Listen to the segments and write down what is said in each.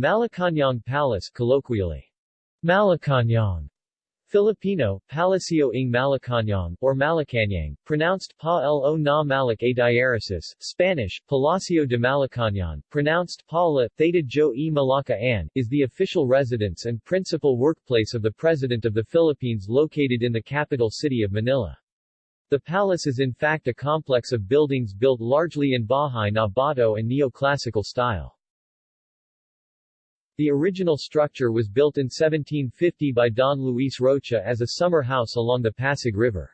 Malacañang Palace colloquially, Malacañang, Filipino, Palacio ng Malacañang, or Malacañang, pronounced Pa lo na Malak a diaresis, Spanish, Palacio de Malacañang, pronounced Pa la, Theta Jo e Malaka An, is the official residence and principal workplace of the President of the Philippines located in the capital city of Manila. The palace is in fact a complex of buildings built largely in Bahay na Bato and neoclassical style. The original structure was built in 1750 by Don Luis Rocha as a summer house along the Pasig River.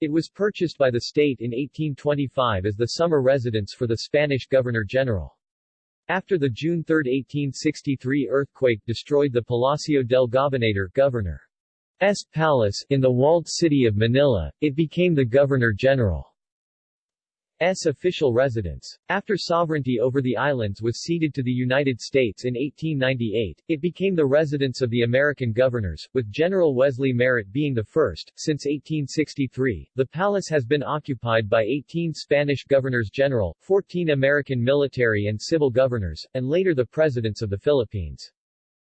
It was purchased by the state in 1825 as the summer residence for the Spanish Governor-General. After the June 3, 1863 earthquake destroyed the Palacio del Gobernador Governor's Palace in the walled city of Manila, it became the Governor-General. S official residence. After sovereignty over the islands was ceded to the United States in 1898, it became the residence of the American governors, with General Wesley Merritt being the first. Since 1863, the palace has been occupied by 18 Spanish governors-general, 14 American military and civil governors, and later the presidents of the Philippines.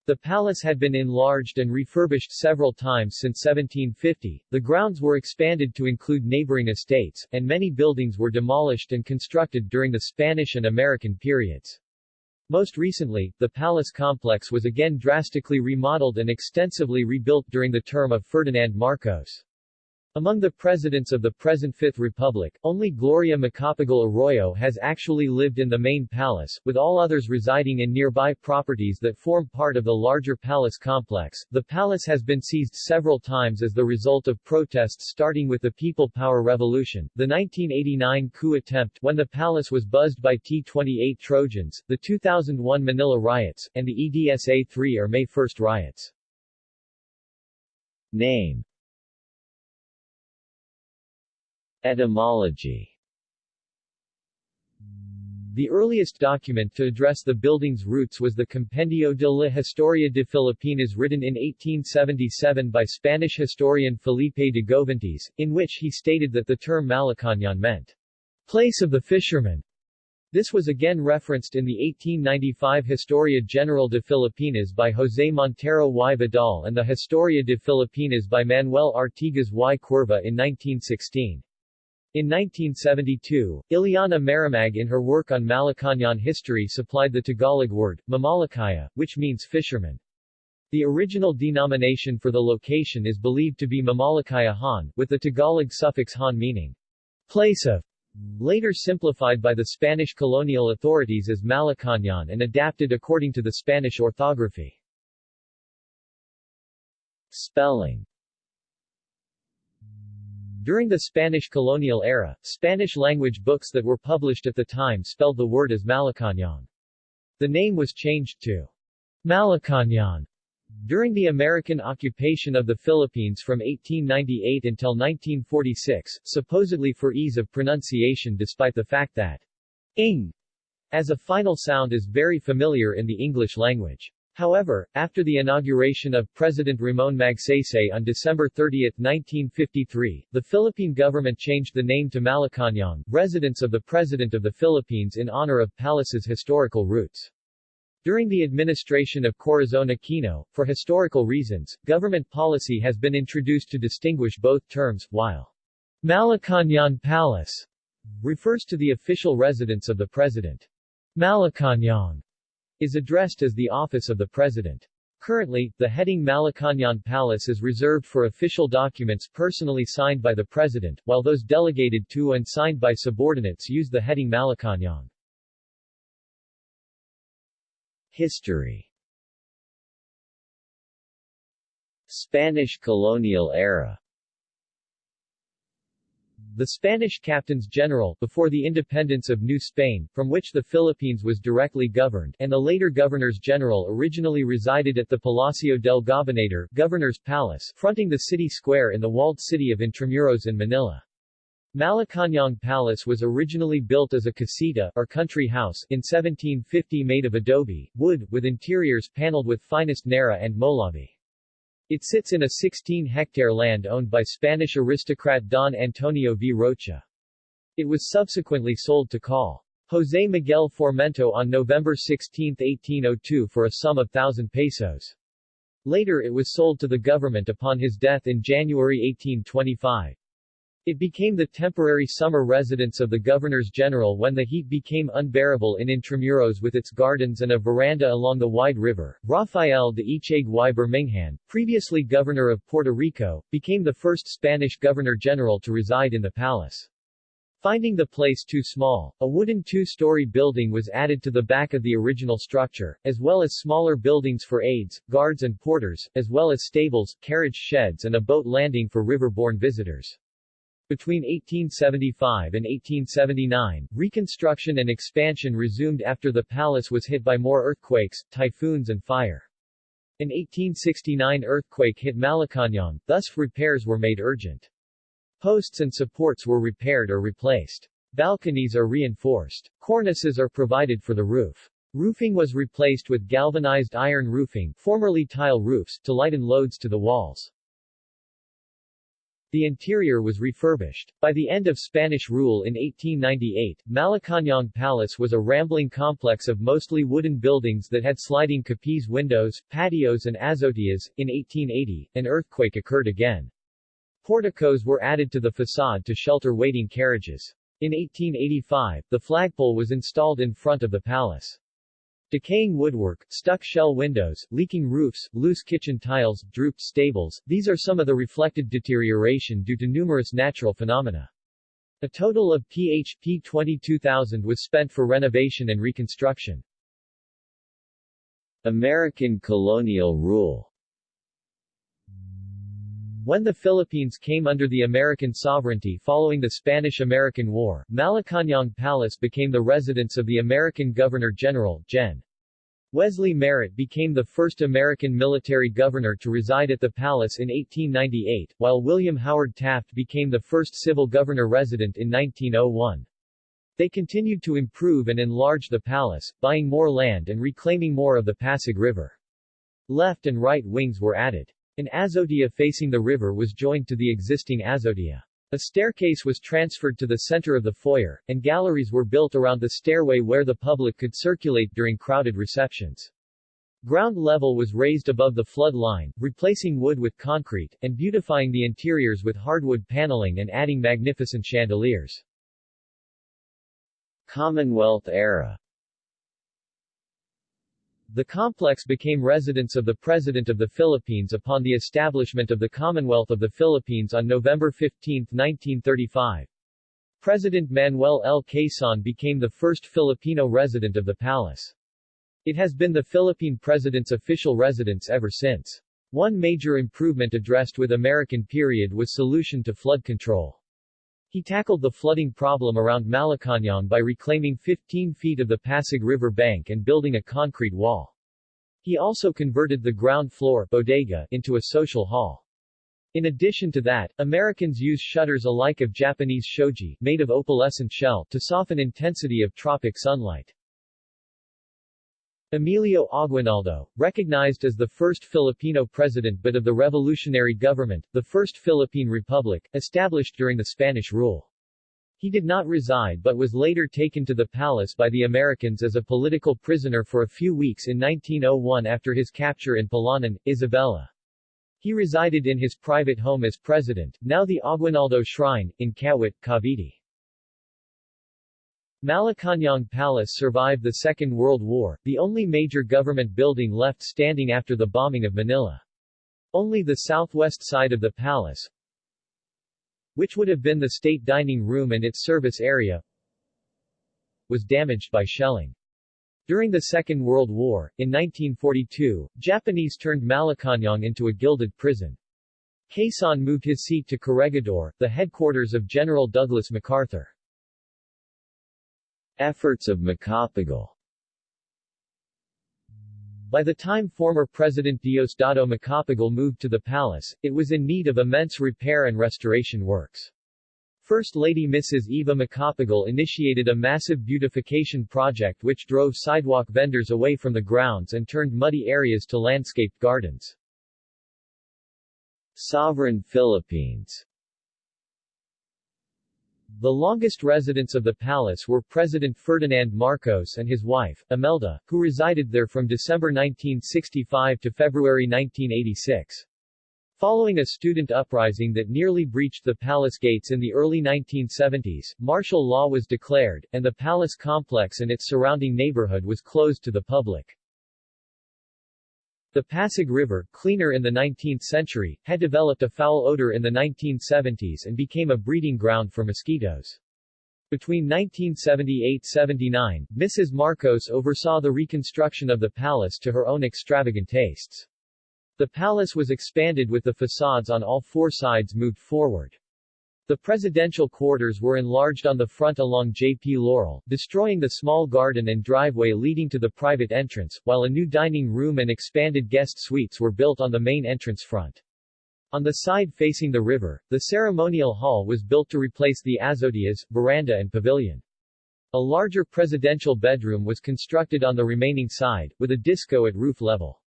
The palace had been enlarged and refurbished several times since 1750, the grounds were expanded to include neighboring estates, and many buildings were demolished and constructed during the Spanish and American periods. Most recently, the palace complex was again drastically remodeled and extensively rebuilt during the term of Ferdinand Marcos. Among the presidents of the present Fifth Republic, only Gloria Macapagal Arroyo has actually lived in the main palace, with all others residing in nearby properties that form part of the larger palace complex. The palace has been seized several times as the result of protests starting with the People Power Revolution, the 1989 coup attempt when the palace was buzzed by T-28 Trojans, the 2001 Manila riots, and the EDSA-3 or May 1 riots. Name Etymology The earliest document to address the building's roots was the Compendio de la Historia de Filipinas written in 1877 by Spanish historian Felipe de Govantes, in which he stated that the term Malacañang meant, place of the fishermen. This was again referenced in the 1895 Historia General de Filipinas by José Montero y Vidal and the Historia de Filipinas by Manuel Artigas y Cuerva in 1916. In 1972, Ileana Maramag in her work on Malacañang history supplied the Tagalog word, Mamalakaya, which means fisherman. The original denomination for the location is believed to be Mamalakaya Han, with the Tagalog suffix Han meaning place of, later simplified by the Spanish colonial authorities as Malacañang and adapted according to the Spanish orthography. Spelling during the Spanish colonial era, Spanish-language books that were published at the time spelled the word as Malacañang. The name was changed to Malacañang during the American occupation of the Philippines from 1898 until 1946, supposedly for ease of pronunciation despite the fact that ing as a final sound is very familiar in the English language. However, after the inauguration of President Ramon Magsaysay on December 30, 1953, the Philippine government changed the name to Malacañang, residence of the President of the Philippines in honor of Palace's historical roots. During the administration of Corazon Aquino, for historical reasons, government policy has been introduced to distinguish both terms, while Malacañang Palace refers to the official residence of the President. Malacañang is addressed as the Office of the President. Currently, the heading Malacañang Palace is reserved for official documents personally signed by the President, while those delegated to and signed by subordinates use the heading Malacañang. History Spanish colonial era the Spanish captains general, before the independence of New Spain, from which the Philippines was directly governed, and the later governors general originally resided at the Palacio del Gobernador Governor's Palace, fronting the city square in the walled city of Intramuros in Manila. Malacañang Palace was originally built as a casita, or country house, in 1750 made of adobe, wood, with interiors paneled with finest nara and molave. It sits in a 16-hectare land owned by Spanish aristocrat Don Antonio V. Rocha. It was subsequently sold to Col. José Miguel Formento on November 16, 1802 for a sum of 1,000 pesos. Later it was sold to the government upon his death in January 1825. It became the temporary summer residence of the governors-general when the heat became unbearable in Intramuros with its gardens and a veranda along the wide river. Rafael de Echague y previously governor of Puerto Rico, became the first Spanish governor-general to reside in the palace. Finding the place too small, a wooden two-story building was added to the back of the original structure, as well as smaller buildings for aides, guards and porters, as well as stables, carriage sheds and a boat landing for river-borne visitors. Between 1875 and 1879, reconstruction and expansion resumed after the palace was hit by more earthquakes, typhoons and fire. An 1869 earthquake hit Malacañang, thus repairs were made urgent. Posts and supports were repaired or replaced. Balconies are reinforced. Cornices are provided for the roof. Roofing was replaced with galvanized iron roofing formerly tile roofs to lighten loads to the walls. The interior was refurbished. By the end of Spanish rule in 1898, Malacañang Palace was a rambling complex of mostly wooden buildings that had sliding capiz windows, patios and azoteas. In 1880, an earthquake occurred again. Porticos were added to the facade to shelter waiting carriages. In 1885, the flagpole was installed in front of the palace. Decaying woodwork, stuck shell windows, leaking roofs, loose kitchen tiles, drooped stables, these are some of the reflected deterioration due to numerous natural phenomena. A total of PHP 22,000 was spent for renovation and reconstruction. American colonial rule when the Philippines came under the American sovereignty following the Spanish-American War, Malacañang Palace became the residence of the American Governor-General, Gen. Wesley Merritt became the first American military governor to reside at the palace in 1898, while William Howard Taft became the first civil governor-resident in 1901. They continued to improve and enlarge the palace, buying more land and reclaiming more of the Pasig River. Left and right wings were added. An azotea facing the river was joined to the existing azotea. A staircase was transferred to the center of the foyer, and galleries were built around the stairway where the public could circulate during crowded receptions. Ground level was raised above the flood line, replacing wood with concrete, and beautifying the interiors with hardwood paneling and adding magnificent chandeliers. Commonwealth era the complex became residence of the President of the Philippines upon the establishment of the Commonwealth of the Philippines on November 15, 1935. President Manuel L. Quezon became the first Filipino resident of the palace. It has been the Philippine President's official residence ever since. One major improvement addressed with American period was solution to flood control. He tackled the flooding problem around Malacañang by reclaiming 15 feet of the Pasig River bank and building a concrete wall. He also converted the ground floor bodega into a social hall. In addition to that, Americans use shutters alike of Japanese shoji made of opalescent shell to soften intensity of tropic sunlight. Emilio Aguinaldo, recognized as the first Filipino president but of the revolutionary government, the First Philippine Republic, established during the Spanish rule. He did not reside but was later taken to the palace by the Americans as a political prisoner for a few weeks in 1901 after his capture in Palanan, Isabela. He resided in his private home as president, now the Aguinaldo Shrine, in Kawit, Cavite. Malacañang Palace survived the Second World War, the only major government building left standing after the bombing of Manila. Only the southwest side of the palace, which would have been the state dining room and its service area, was damaged by shelling. During the Second World War, in 1942, Japanese turned Malacañang into a gilded prison. Quezon moved his seat to Corregidor, the headquarters of General Douglas MacArthur. Efforts of Macapagal by the time former President Diosdado Macapagal moved to the palace, it was in need of immense repair and restoration works. First Lady Mrs. Eva Macapagal initiated a massive beautification project which drove sidewalk vendors away from the grounds and turned muddy areas to landscaped gardens. Sovereign Philippines The longest residents of the palace were President Ferdinand Marcos and his wife, Imelda, who resided there from December 1965 to February 1986. Following a student uprising that nearly breached the palace gates in the early 1970s, martial law was declared, and the palace complex and its surrounding neighborhood was closed to the public. The Pasig River, cleaner in the 19th century, had developed a foul odor in the 1970s and became a breeding ground for mosquitoes. Between 1978-79, Mrs. Marcos oversaw the reconstruction of the palace to her own extravagant tastes. The palace was expanded with the facades on all four sides moved forward. The presidential quarters were enlarged on the front along J.P. Laurel, destroying the small garden and driveway leading to the private entrance, while a new dining room and expanded guest suites were built on the main entrance front. On the side facing the river, the ceremonial hall was built to replace the azoteas, veranda and pavilion. A larger presidential bedroom was constructed on the remaining side, with a disco at roof level.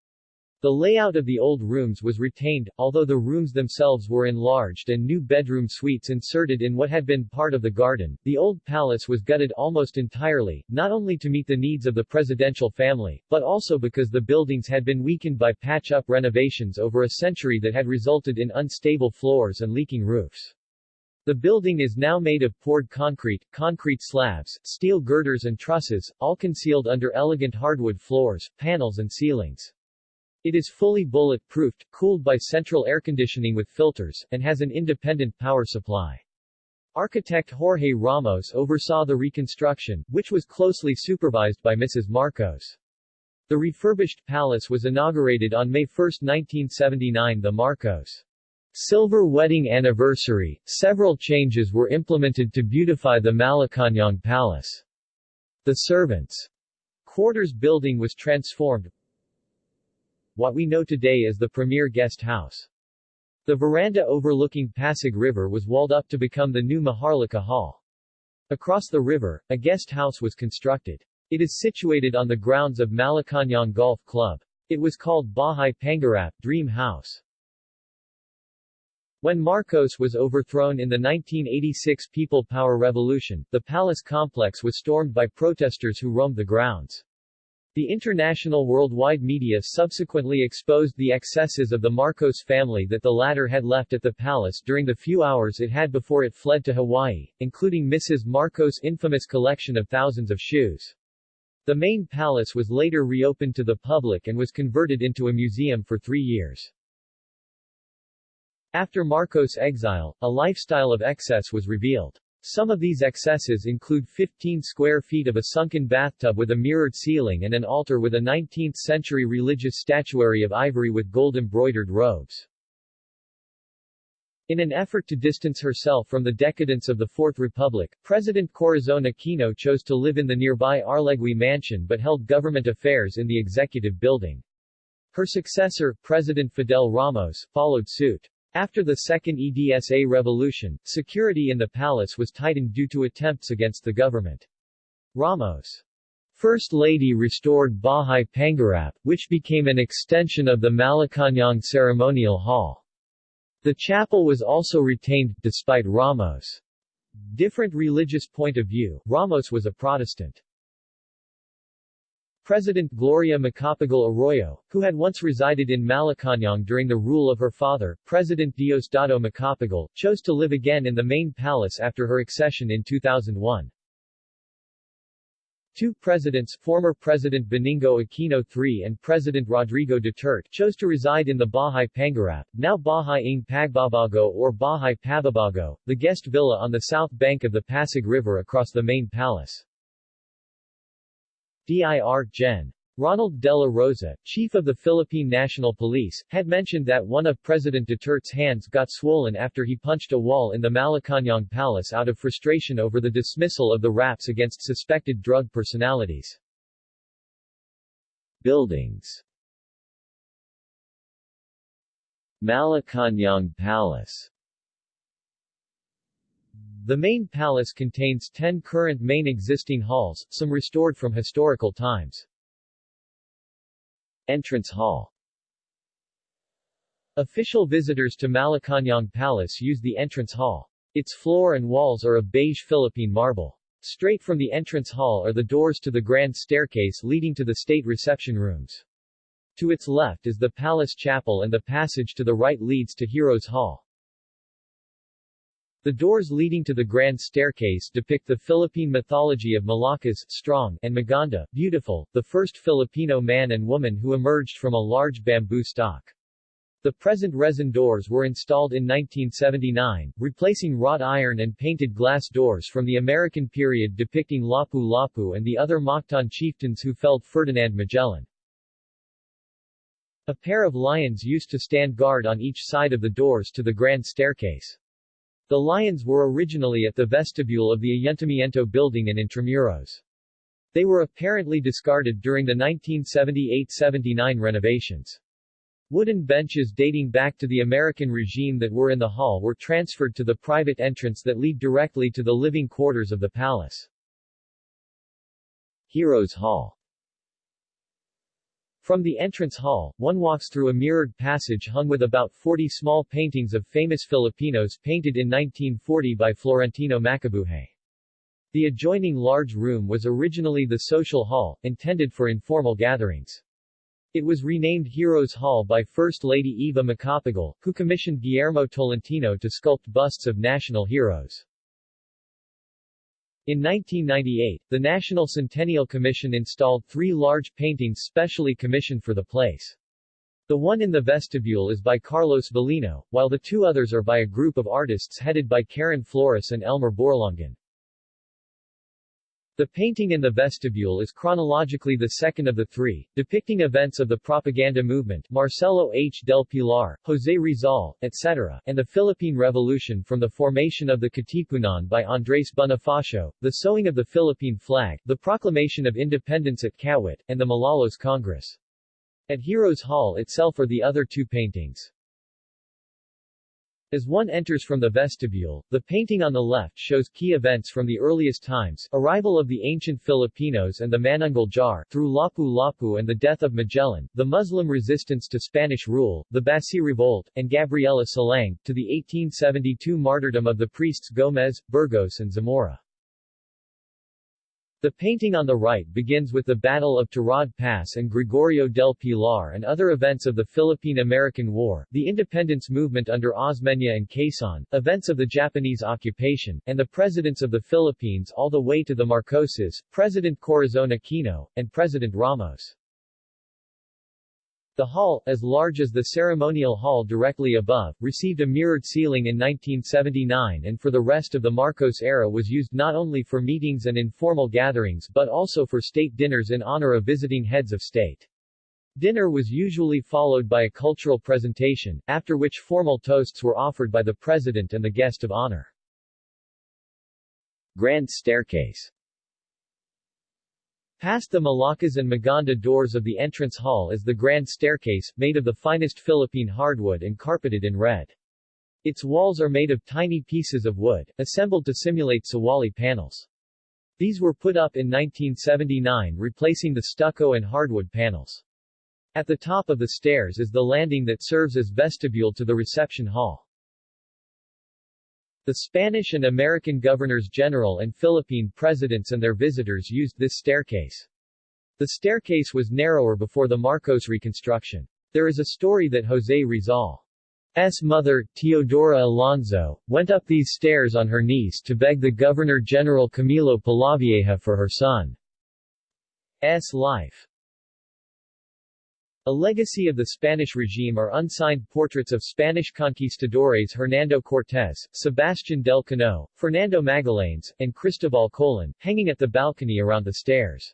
The layout of the old rooms was retained, although the rooms themselves were enlarged and new bedroom suites inserted in what had been part of the garden. The old palace was gutted almost entirely, not only to meet the needs of the presidential family, but also because the buildings had been weakened by patch-up renovations over a century that had resulted in unstable floors and leaking roofs. The building is now made of poured concrete, concrete slabs, steel girders and trusses, all concealed under elegant hardwood floors, panels and ceilings. It is fully bullet-proofed, cooled by central air conditioning with filters, and has an independent power supply. Architect Jorge Ramos oversaw the reconstruction, which was closely supervised by Mrs. Marcos. The refurbished palace was inaugurated on May 1, 1979 the Marcos Silver Wedding Anniversary. Several changes were implemented to beautify the Malacañang Palace. The servants' quarters building was transformed, what we know today as the premier guest house. The veranda overlooking Pasig River was walled up to become the new Maharlika Hall. Across the river, a guest house was constructed. It is situated on the grounds of Malacañang Golf Club. It was called Bahay Pangarap, Dream House. When Marcos was overthrown in the 1986 People Power Revolution, the palace complex was stormed by protesters who roamed the grounds. The international worldwide media subsequently exposed the excesses of the Marcos family that the latter had left at the palace during the few hours it had before it fled to Hawaii, including Mrs. Marcos' infamous collection of thousands of shoes. The main palace was later reopened to the public and was converted into a museum for three years. After Marcos' exile, a lifestyle of excess was revealed. Some of these excesses include 15 square feet of a sunken bathtub with a mirrored ceiling and an altar with a 19th-century religious statuary of ivory with gold-embroidered robes. In an effort to distance herself from the decadence of the Fourth Republic, President Corazon Aquino chose to live in the nearby Arlegui mansion but held government affairs in the executive building. Her successor, President Fidel Ramos, followed suit. After the Second EDSA revolution, security in the palace was tightened due to attempts against the government. Ramos' First Lady restored Bahay Pangarap, which became an extension of the Malacañang Ceremonial Hall. The chapel was also retained, despite Ramos' different religious point of view, Ramos was a Protestant. President Gloria Macapagal Arroyo, who had once resided in Malacañang during the rule of her father, President Diosdado Macapagal, chose to live again in the main palace after her accession in 2001. Two presidents, former President Benigno Aquino III and President Rodrigo Duterte, chose to reside in the Bahay Pangarap, now Bahay ng Pagbabago or Bahay Pababago, the guest villa on the south bank of the Pasig River across the main palace. DIR Gen. Ronald De La Rosa, chief of the Philippine National Police, had mentioned that one of President Duterte's hands got swollen after he punched a wall in the Malacañang Palace out of frustration over the dismissal of the raps against suspected drug personalities. Buildings Malacañang Palace the main palace contains 10 current main existing halls, some restored from historical times. Entrance Hall Official visitors to Malacañang Palace use the entrance hall. Its floor and walls are of beige Philippine marble. Straight from the entrance hall are the doors to the grand staircase leading to the state reception rooms. To its left is the palace chapel and the passage to the right leads to Heroes Hall. The doors leading to the grand staircase depict the Philippine mythology of Malakas, strong, and Maganda, beautiful, the first Filipino man and woman who emerged from a large bamboo stalk. The present resin doors were installed in 1979, replacing wrought iron and painted glass doors from the American period depicting Lapu-Lapu and the other Mactan chieftains who felled Ferdinand Magellan. A pair of lions used to stand guard on each side of the doors to the grand staircase. The lions were originally at the vestibule of the Ayuntamiento building in Intramuros. They were apparently discarded during the 1978-79 renovations. Wooden benches dating back to the American regime that were in the hall were transferred to the private entrance that lead directly to the living quarters of the palace. Heroes Hall From the entrance hall, one walks through a mirrored passage hung with about 40 small paintings of famous Filipinos painted in 1940 by Florentino Macabuhay. The adjoining large room was originally the social hall, intended for informal gatherings. It was renamed Heroes Hall by First Lady Eva Macapagal, who commissioned Guillermo Tolentino to sculpt busts of national heroes. In 1998, the National Centennial Commission installed three large paintings specially commissioned for the place. The one in the vestibule is by Carlos Valino, while the two others are by a group of artists headed by Karen Flores and Elmer Borlongan. The painting in the vestibule is chronologically the second of the three, depicting events of the propaganda movement Marcelo H. del Pilar, José Rizal, etc., and the Philippine Revolution from the formation of the Katipunan by Andrés Bonifacio, the sewing of the Philippine flag, the proclamation of independence at Kawit, and the Malolos Congress. At Heroes Hall itself are the other two paintings. As one enters from the vestibule, the painting on the left shows key events from the earliest times, arrival of the ancient Filipinos and the Manunggal Jar, through Lapu-Lapu and the death of Magellan, the Muslim resistance to Spanish rule, the Basi Revolt, and Gabriela Silang, to the 1872 martyrdom of the priests Gomez, Burgos and Zamora. The painting on the right begins with the Battle of Tirad Pass and Gregorio del Pilar and other events of the Philippine-American War, the independence movement under Osmeña and Quezon, events of the Japanese occupation, and the presidents of the Philippines all the way to the Marcoses, President Corazon Aquino, and President Ramos. The hall, as large as the ceremonial hall directly above, received a mirrored ceiling in 1979 and for the rest of the Marcos era was used not only for meetings and informal gatherings but also for state dinners in honor of visiting heads of state. Dinner was usually followed by a cultural presentation, after which formal toasts were offered by the president and the guest of honor. Grand Staircase Past the Malakas and Maganda doors of the entrance hall is the grand staircase, made of the finest Philippine hardwood and carpeted in red. Its walls are made of tiny pieces of wood, assembled to simulate sawali panels. These were put up in 1979 replacing the stucco and hardwood panels. At the top of the stairs is the landing that serves as vestibule to the reception hall. The Spanish and American governors-general and Philippine presidents and their visitors used this staircase. The staircase was narrower before the Marcos reconstruction. There is a story that José Rizal's mother, Teodora Alonzo, went up these stairs on her knees to beg the Governor-General Camilo Polavieja for her son's life. A legacy of the Spanish regime are unsigned portraits of Spanish conquistadores Hernando Cortés, Sebastián del Cano, Fernando Magallanes, and Cristobal Colon, hanging at the balcony around the stairs.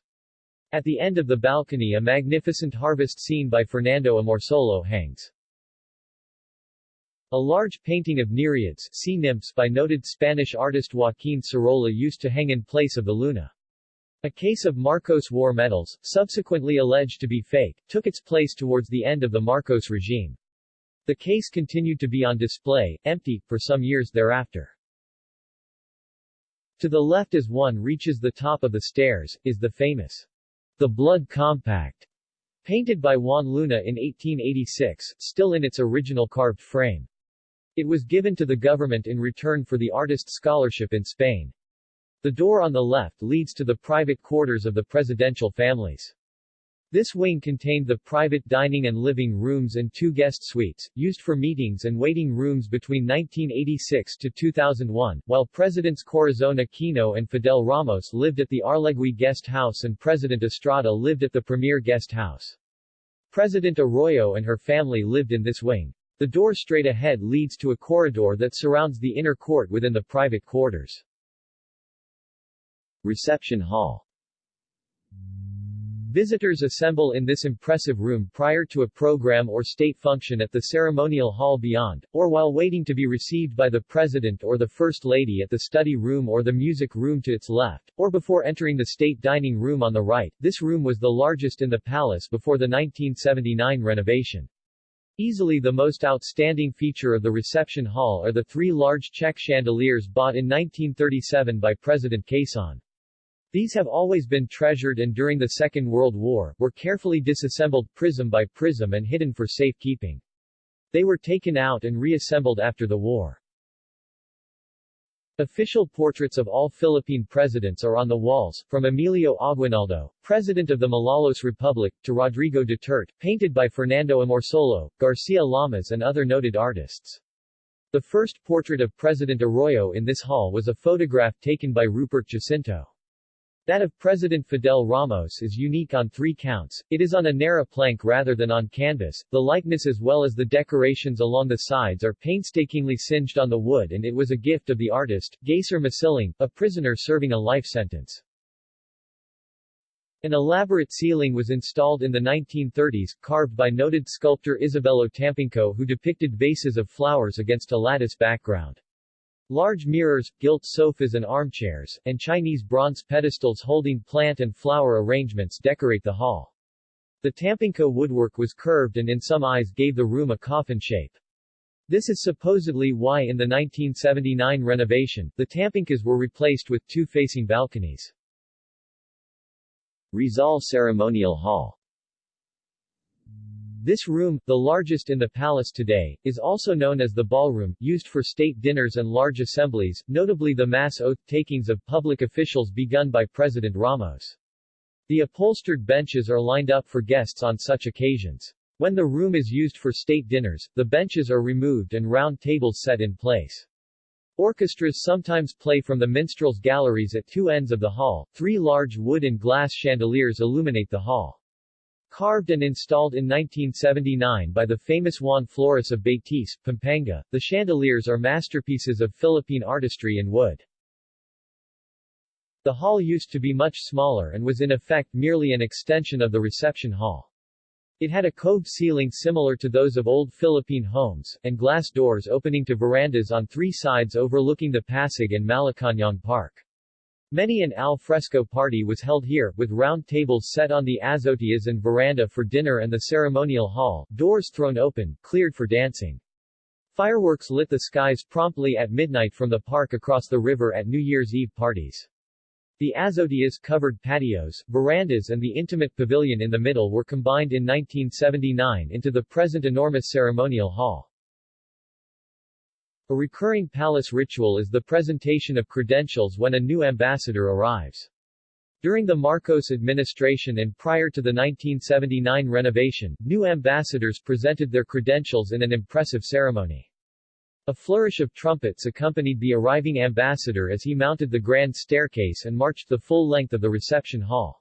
At the end of the balcony a magnificent harvest scene by Fernando Amorsolo hangs. A large painting of Nereids sea nymphs by noted Spanish artist Joaquín Sorolla used to hang in place of the Luna. A case of Marcos war medals, subsequently alleged to be fake, took its place towards the end of the Marcos regime. The case continued to be on display, empty, for some years thereafter. To the left as one reaches the top of the stairs, is the famous The Blood Compact, painted by Juan Luna in 1886, still in its original carved frame. It was given to the government in return for the artist's scholarship in Spain. The door on the left leads to the private quarters of the presidential families. This wing contained the private dining and living rooms and two guest suites, used for meetings and waiting rooms between 1986 to 2001, while Presidents Corazon Aquino and Fidel Ramos lived at the Arlegui Guest House and President Estrada lived at the Premier Guest House. President Arroyo and her family lived in this wing. The door straight ahead leads to a corridor that surrounds the inner court within the private quarters. Reception Hall Visitors assemble in this impressive room prior to a program or state function at the ceremonial hall beyond, or while waiting to be received by the President or the First Lady at the study room or the music room to its left, or before entering the state dining room on the right. This room was the largest in the palace before the 1979 renovation. Easily the most outstanding feature of the reception hall are the three large Czech chandeliers bought in 1937 by President Quezon. These have always been treasured and during the Second World War, were carefully disassembled prism by prism and hidden for safekeeping. They were taken out and reassembled after the war. Official portraits of all Philippine presidents are on the walls, from Emilio Aguinaldo, President of the Malolos Republic, to Rodrigo Duterte, painted by Fernando Amorsolo, Garcia Lamas and other noted artists. The first portrait of President Arroyo in this hall was a photograph taken by Rupert Jacinto. That of President Fidel Ramos is unique on three counts, it is on a narrow plank rather than on canvas, the likeness as well as the decorations along the sides are painstakingly singed on the wood and it was a gift of the artist, Gacer Masiling, a prisoner serving a life sentence. An elaborate ceiling was installed in the 1930s, carved by noted sculptor Isabelo Tampinco who depicted vases of flowers against a lattice background. Large mirrors, gilt sofas and armchairs, and Chinese bronze pedestals holding plant and flower arrangements decorate the hall. The Tampinco woodwork was curved and in some eyes gave the room a coffin shape. This is supposedly why in the 1979 renovation, the Tampincos were replaced with two facing balconies. Rizal Ceremonial Hall this room, the largest in the palace today, is also known as the ballroom, used for state dinners and large assemblies, notably the mass oath-takings of public officials begun by President Ramos. The upholstered benches are lined up for guests on such occasions. When the room is used for state dinners, the benches are removed and round tables set in place. Orchestras sometimes play from the minstrels' galleries at two ends of the hall. Three large wood and glass chandeliers illuminate the hall. Carved and installed in 1979 by the famous Juan Flores of Betis, Pampanga, the chandeliers are masterpieces of Philippine artistry in wood. The hall used to be much smaller and was in effect merely an extension of the reception hall. It had a cove ceiling similar to those of old Philippine homes, and glass doors opening to verandas on three sides overlooking the Pasig and Malacañang Park. Many an al fresco party was held here, with round tables set on the azoteas and veranda for dinner and the ceremonial hall, doors thrown open, cleared for dancing. Fireworks lit the skies promptly at midnight from the park across the river at New Year's Eve parties. The azoteas covered patios, verandas and the intimate pavilion in the middle were combined in 1979 into the present enormous ceremonial hall. A recurring palace ritual is the presentation of credentials when a new ambassador arrives. During the Marcos administration and prior to the 1979 renovation, new ambassadors presented their credentials in an impressive ceremony. A flourish of trumpets accompanied the arriving ambassador as he mounted the grand staircase and marched the full length of the reception hall.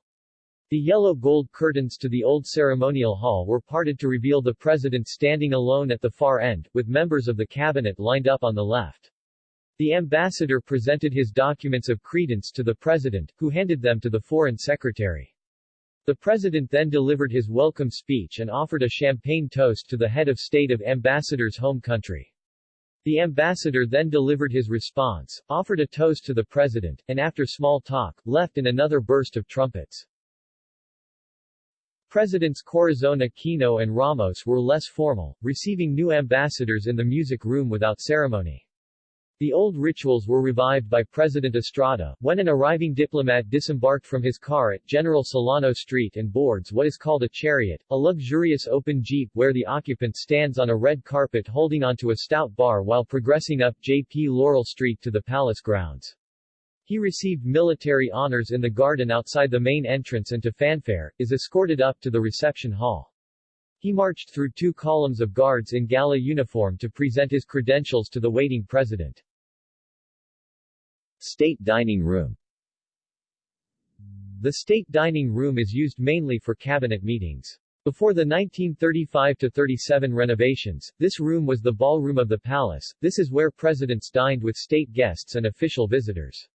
The yellow gold curtains to the old ceremonial hall were parted to reveal the president standing alone at the far end, with members of the cabinet lined up on the left. The ambassador presented his documents of credence to the president, who handed them to the foreign secretary. The president then delivered his welcome speech and offered a champagne toast to the head of state of ambassador's home country. The ambassador then delivered his response, offered a toast to the president, and after small talk, left in another burst of trumpets. Presidents Corazon Aquino and Ramos were less formal, receiving new ambassadors in the music room without ceremony. The old rituals were revived by President Estrada, when an arriving diplomat disembarked from his car at General Solano Street and boards what is called a chariot, a luxurious open jeep where the occupant stands on a red carpet holding onto a stout bar while progressing up J.P. Laurel Street to the palace grounds. He received military honors in the garden outside the main entrance and to fanfare, is escorted up to the reception hall. He marched through two columns of guards in gala uniform to present his credentials to the waiting president. State Dining Room The State Dining Room is used mainly for cabinet meetings. Before the 1935-37 renovations, this room was the ballroom of the palace, this is where presidents dined with state guests and official visitors.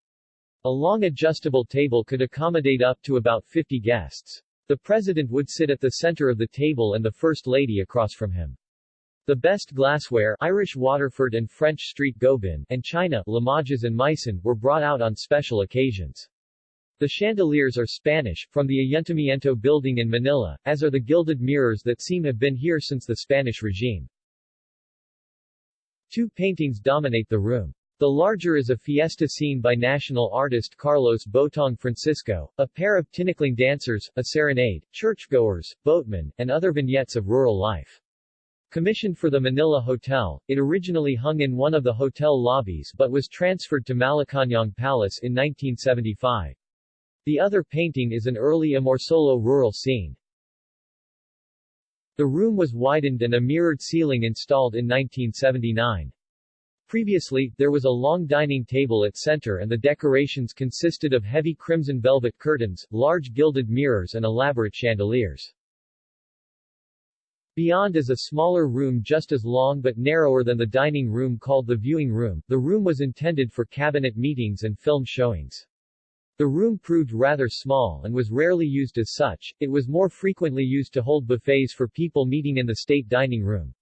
A long adjustable table could accommodate up to about 50 guests. The president would sit at the center of the table and the first lady across from him. The best glassware Irish Waterford and French Street Gobin and China Limoges and Meissen were brought out on special occasions. The chandeliers are Spanish, from the Ayuntamiento building in Manila, as are the gilded mirrors that seem have been here since the Spanish regime. Two paintings dominate the room. The larger is a fiesta scene by national artist Carlos Botong Francisco, a pair of tinikling dancers, a serenade, churchgoers, boatmen, and other vignettes of rural life. Commissioned for the Manila Hotel, it originally hung in one of the hotel lobbies but was transferred to Malacañang Palace in 1975. The other painting is an early Amorsolo rural scene. The room was widened and a mirrored ceiling installed in 1979. Previously, there was a long dining table at center and the decorations consisted of heavy crimson velvet curtains, large gilded mirrors and elaborate chandeliers. Beyond is a smaller room just as long but narrower than the dining room called the viewing room. The room was intended for cabinet meetings and film showings. The room proved rather small and was rarely used as such, it was more frequently used to hold buffets for people meeting in the state dining room.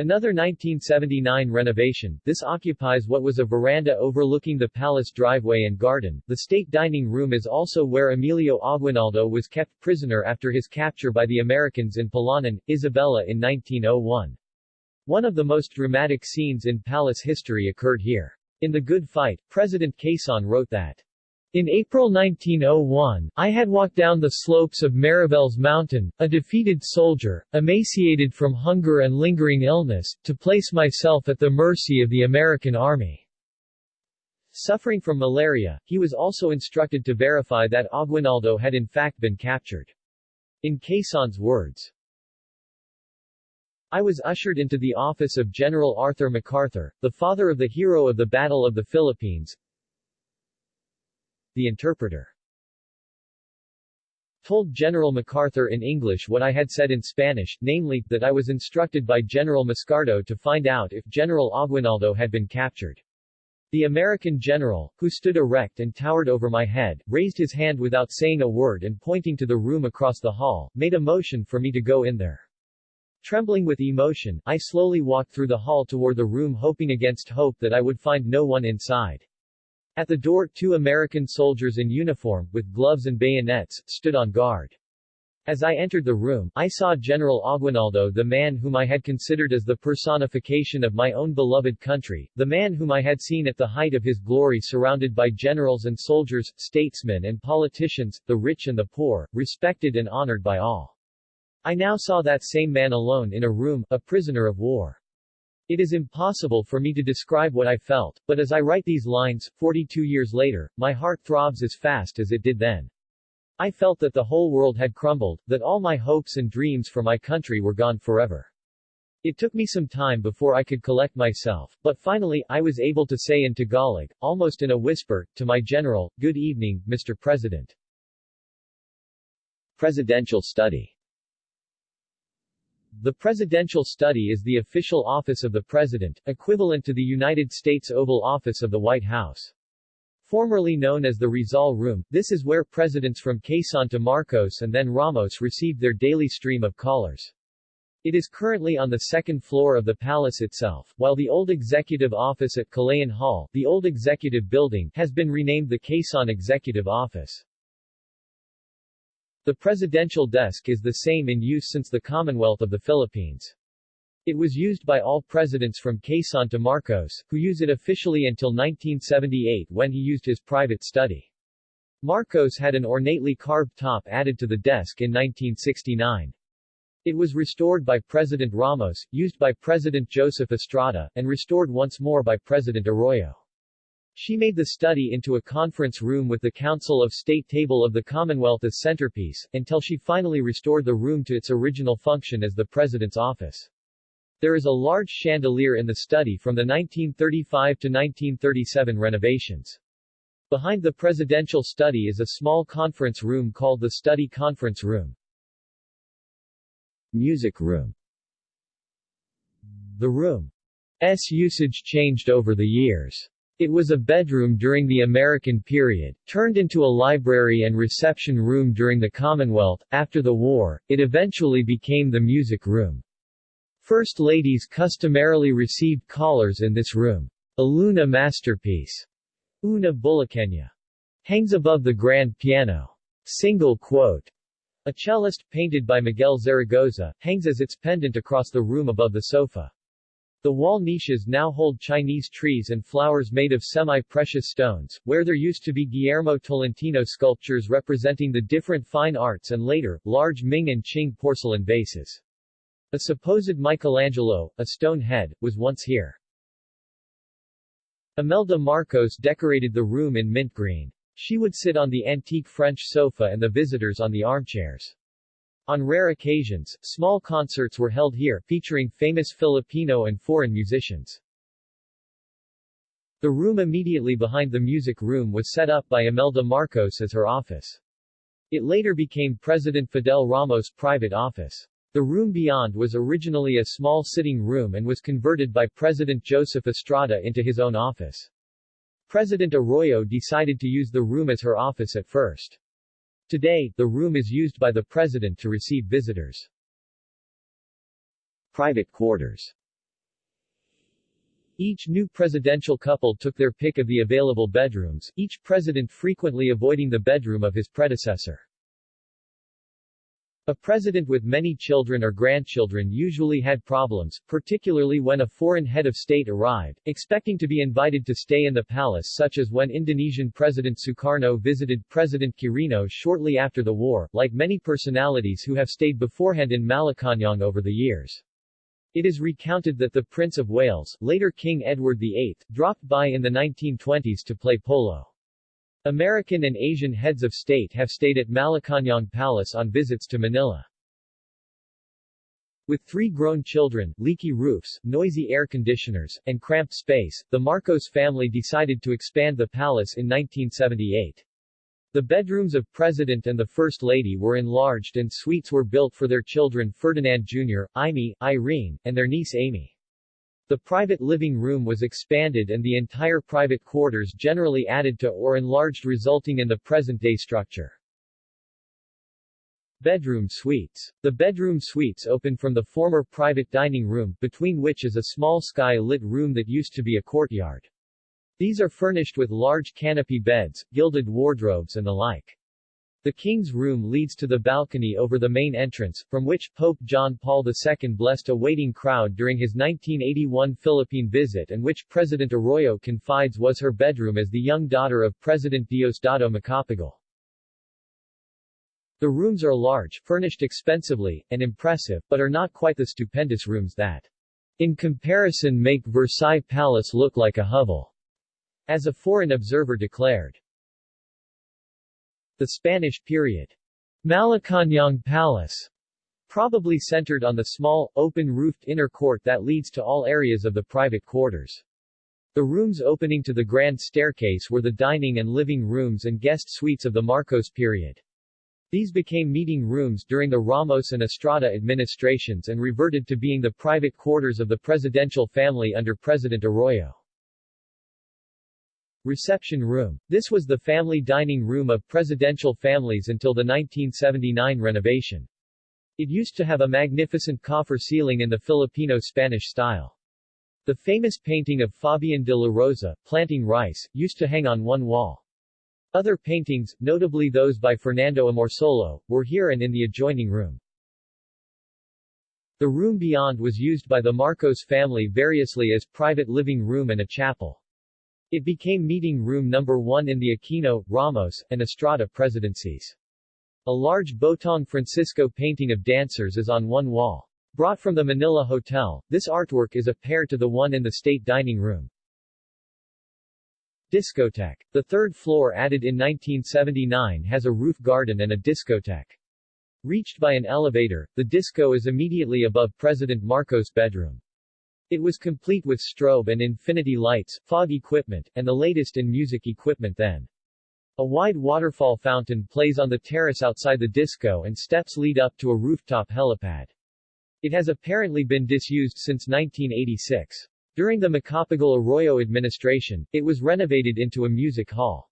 Another 1979 renovation, this occupies what was a veranda overlooking the palace driveway and garden. The state dining room is also where Emilio Aguinaldo was kept prisoner after his capture by the Americans in Palanan, Isabela in 1901. One of the most dramatic scenes in palace history occurred here. In The Good Fight, President Quezon wrote that in April 1901, I had walked down the slopes of Mariveles Mountain, a defeated soldier, emaciated from hunger and lingering illness, to place myself at the mercy of the American Army. Suffering from malaria, he was also instructed to verify that Aguinaldo had in fact been captured. In Quezon's words, I was ushered into the office of General Arthur MacArthur, the father of the hero of the Battle of the Philippines, the interpreter told General MacArthur in English what I had said in Spanish, namely, that I was instructed by General Mascardo to find out if General Aguinaldo had been captured. The American general, who stood erect and towered over my head, raised his hand without saying a word and pointing to the room across the hall, made a motion for me to go in there. Trembling with emotion, I slowly walked through the hall toward the room hoping against hope that I would find no one inside. At the door, two American soldiers in uniform, with gloves and bayonets, stood on guard. As I entered the room, I saw General Aguinaldo the man whom I had considered as the personification of my own beloved country, the man whom I had seen at the height of his glory surrounded by generals and soldiers, statesmen and politicians, the rich and the poor, respected and honored by all. I now saw that same man alone in a room, a prisoner of war. It is impossible for me to describe what I felt, but as I write these lines, 42 years later, my heart throbs as fast as it did then. I felt that the whole world had crumbled, that all my hopes and dreams for my country were gone forever. It took me some time before I could collect myself, but finally, I was able to say in Tagalog, almost in a whisper, to my general, Good evening, Mr. President. Presidential study the Presidential Study is the official office of the President, equivalent to the United States Oval Office of the White House. Formerly known as the Rizal Room, this is where presidents from Quezon to Marcos and then Ramos received their daily stream of callers. It is currently on the second floor of the palace itself, while the old executive office at Kalayaan Hall, the old executive building, has been renamed the Quezon Executive Office. The presidential desk is the same in use since the Commonwealth of the Philippines. It was used by all presidents from Quezon to Marcos, who used it officially until 1978 when he used his private study. Marcos had an ornately carved top added to the desk in 1969. It was restored by President Ramos, used by President Joseph Estrada, and restored once more by President Arroyo. She made the study into a conference room with the Council of State table of the Commonwealth as centerpiece, until she finally restored the room to its original function as the President's office. There is a large chandelier in the study from the 1935 to 1937 renovations. Behind the presidential study is a small conference room called the Study Conference Room. Music room The room's usage changed over the years. It was a bedroom during the American period, turned into a library and reception room during the Commonwealth. After the war, it eventually became the music room. First ladies customarily received callers in this room. A Luna masterpiece, Una Bulaqueña, hangs above the grand piano. Single quote a cellist, painted by Miguel Zaragoza, hangs as its pendant across the room above the sofa. The wall niches now hold Chinese trees and flowers made of semi-precious stones, where there used to be Guillermo Tolentino sculptures representing the different fine arts and later, large Ming and Qing porcelain vases. A supposed Michelangelo, a stone head, was once here. Imelda Marcos decorated the room in mint green. She would sit on the antique French sofa and the visitors on the armchairs. On rare occasions, small concerts were held here, featuring famous Filipino and foreign musicians. The room immediately behind the music room was set up by Imelda Marcos as her office. It later became President Fidel Ramos' private office. The room beyond was originally a small sitting room and was converted by President Joseph Estrada into his own office. President Arroyo decided to use the room as her office at first. Today, the room is used by the president to receive visitors. Private quarters Each new presidential couple took their pick of the available bedrooms, each president frequently avoiding the bedroom of his predecessor. A president with many children or grandchildren usually had problems, particularly when a foreign head of state arrived, expecting to be invited to stay in the palace such as when Indonesian President Sukarno visited President Quirino shortly after the war, like many personalities who have stayed beforehand in Malacañang over the years. It is recounted that the Prince of Wales, later King Edward VIII, dropped by in the 1920s to play polo. American and Asian heads of state have stayed at Malacañang Palace on visits to Manila. With three grown children, leaky roofs, noisy air conditioners, and cramped space, the Marcos family decided to expand the palace in 1978. The bedrooms of President and the First Lady were enlarged and suites were built for their children Ferdinand Jr., Imee, Irene, and their niece Amy. The private living room was expanded and the entire private quarters generally added to or enlarged resulting in the present-day structure. Bedroom suites. The bedroom suites open from the former private dining room, between which is a small sky-lit room that used to be a courtyard. These are furnished with large canopy beds, gilded wardrobes and the like. The king's room leads to the balcony over the main entrance, from which Pope John Paul II blessed a waiting crowd during his 1981 Philippine visit and which President Arroyo confides was her bedroom as the young daughter of President Diosdado Macapagal. The rooms are large, furnished expensively, and impressive, but are not quite the stupendous rooms that, in comparison make Versailles Palace look like a hovel, as a foreign observer declared. The Spanish period. Malacañang Palace probably centered on the small, open-roofed inner court that leads to all areas of the private quarters. The rooms opening to the grand staircase were the dining and living rooms and guest suites of the Marcos period. These became meeting rooms during the Ramos and Estrada administrations and reverted to being the private quarters of the presidential family under President Arroyo. Reception room. This was the family dining room of presidential families until the 1979 renovation. It used to have a magnificent coffer ceiling in the Filipino-Spanish style. The famous painting of Fabian de la Rosa, planting rice, used to hang on one wall. Other paintings, notably those by Fernando Amorsolo, were here and in the adjoining room. The room beyond was used by the Marcos family variously as private living room and a chapel. It became meeting room number 1 in the Aquino, Ramos, and Estrada presidencies. A large Botong Francisco painting of dancers is on one wall. Brought from the Manila Hotel, this artwork is a pair to the one in the state dining room. Discotheque. The third floor added in 1979 has a roof garden and a discotheque. Reached by an elevator, the disco is immediately above President Marcos' bedroom. It was complete with strobe and infinity lights, fog equipment, and the latest in music equipment then. A wide waterfall fountain plays on the terrace outside the disco and steps lead up to a rooftop helipad. It has apparently been disused since 1986. During the Macapagal Arroyo administration, it was renovated into a music hall.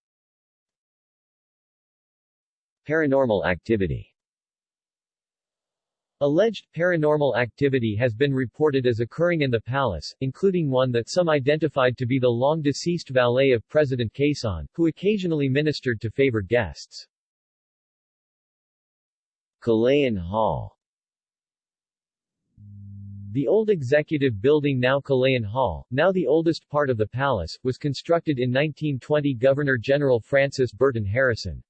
Paranormal activity Alleged, paranormal activity has been reported as occurring in the palace, including one that some identified to be the long-deceased valet of President Quezon, who occasionally ministered to favored guests. Kalayaan Hall the old executive building now Kalayaan Hall, now the oldest part of the palace, was constructed in 1920 Governor-General Francis Burton Harrison.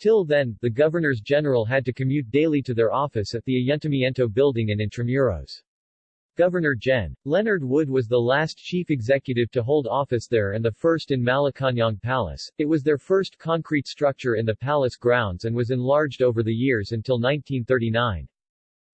Till then, the governors-general had to commute daily to their office at the Ayuntamiento building in Intramuros. Governor Gen. Leonard Wood was the last chief executive to hold office there and the first in Malacañang Palace. It was their first concrete structure in the palace grounds and was enlarged over the years until 1939.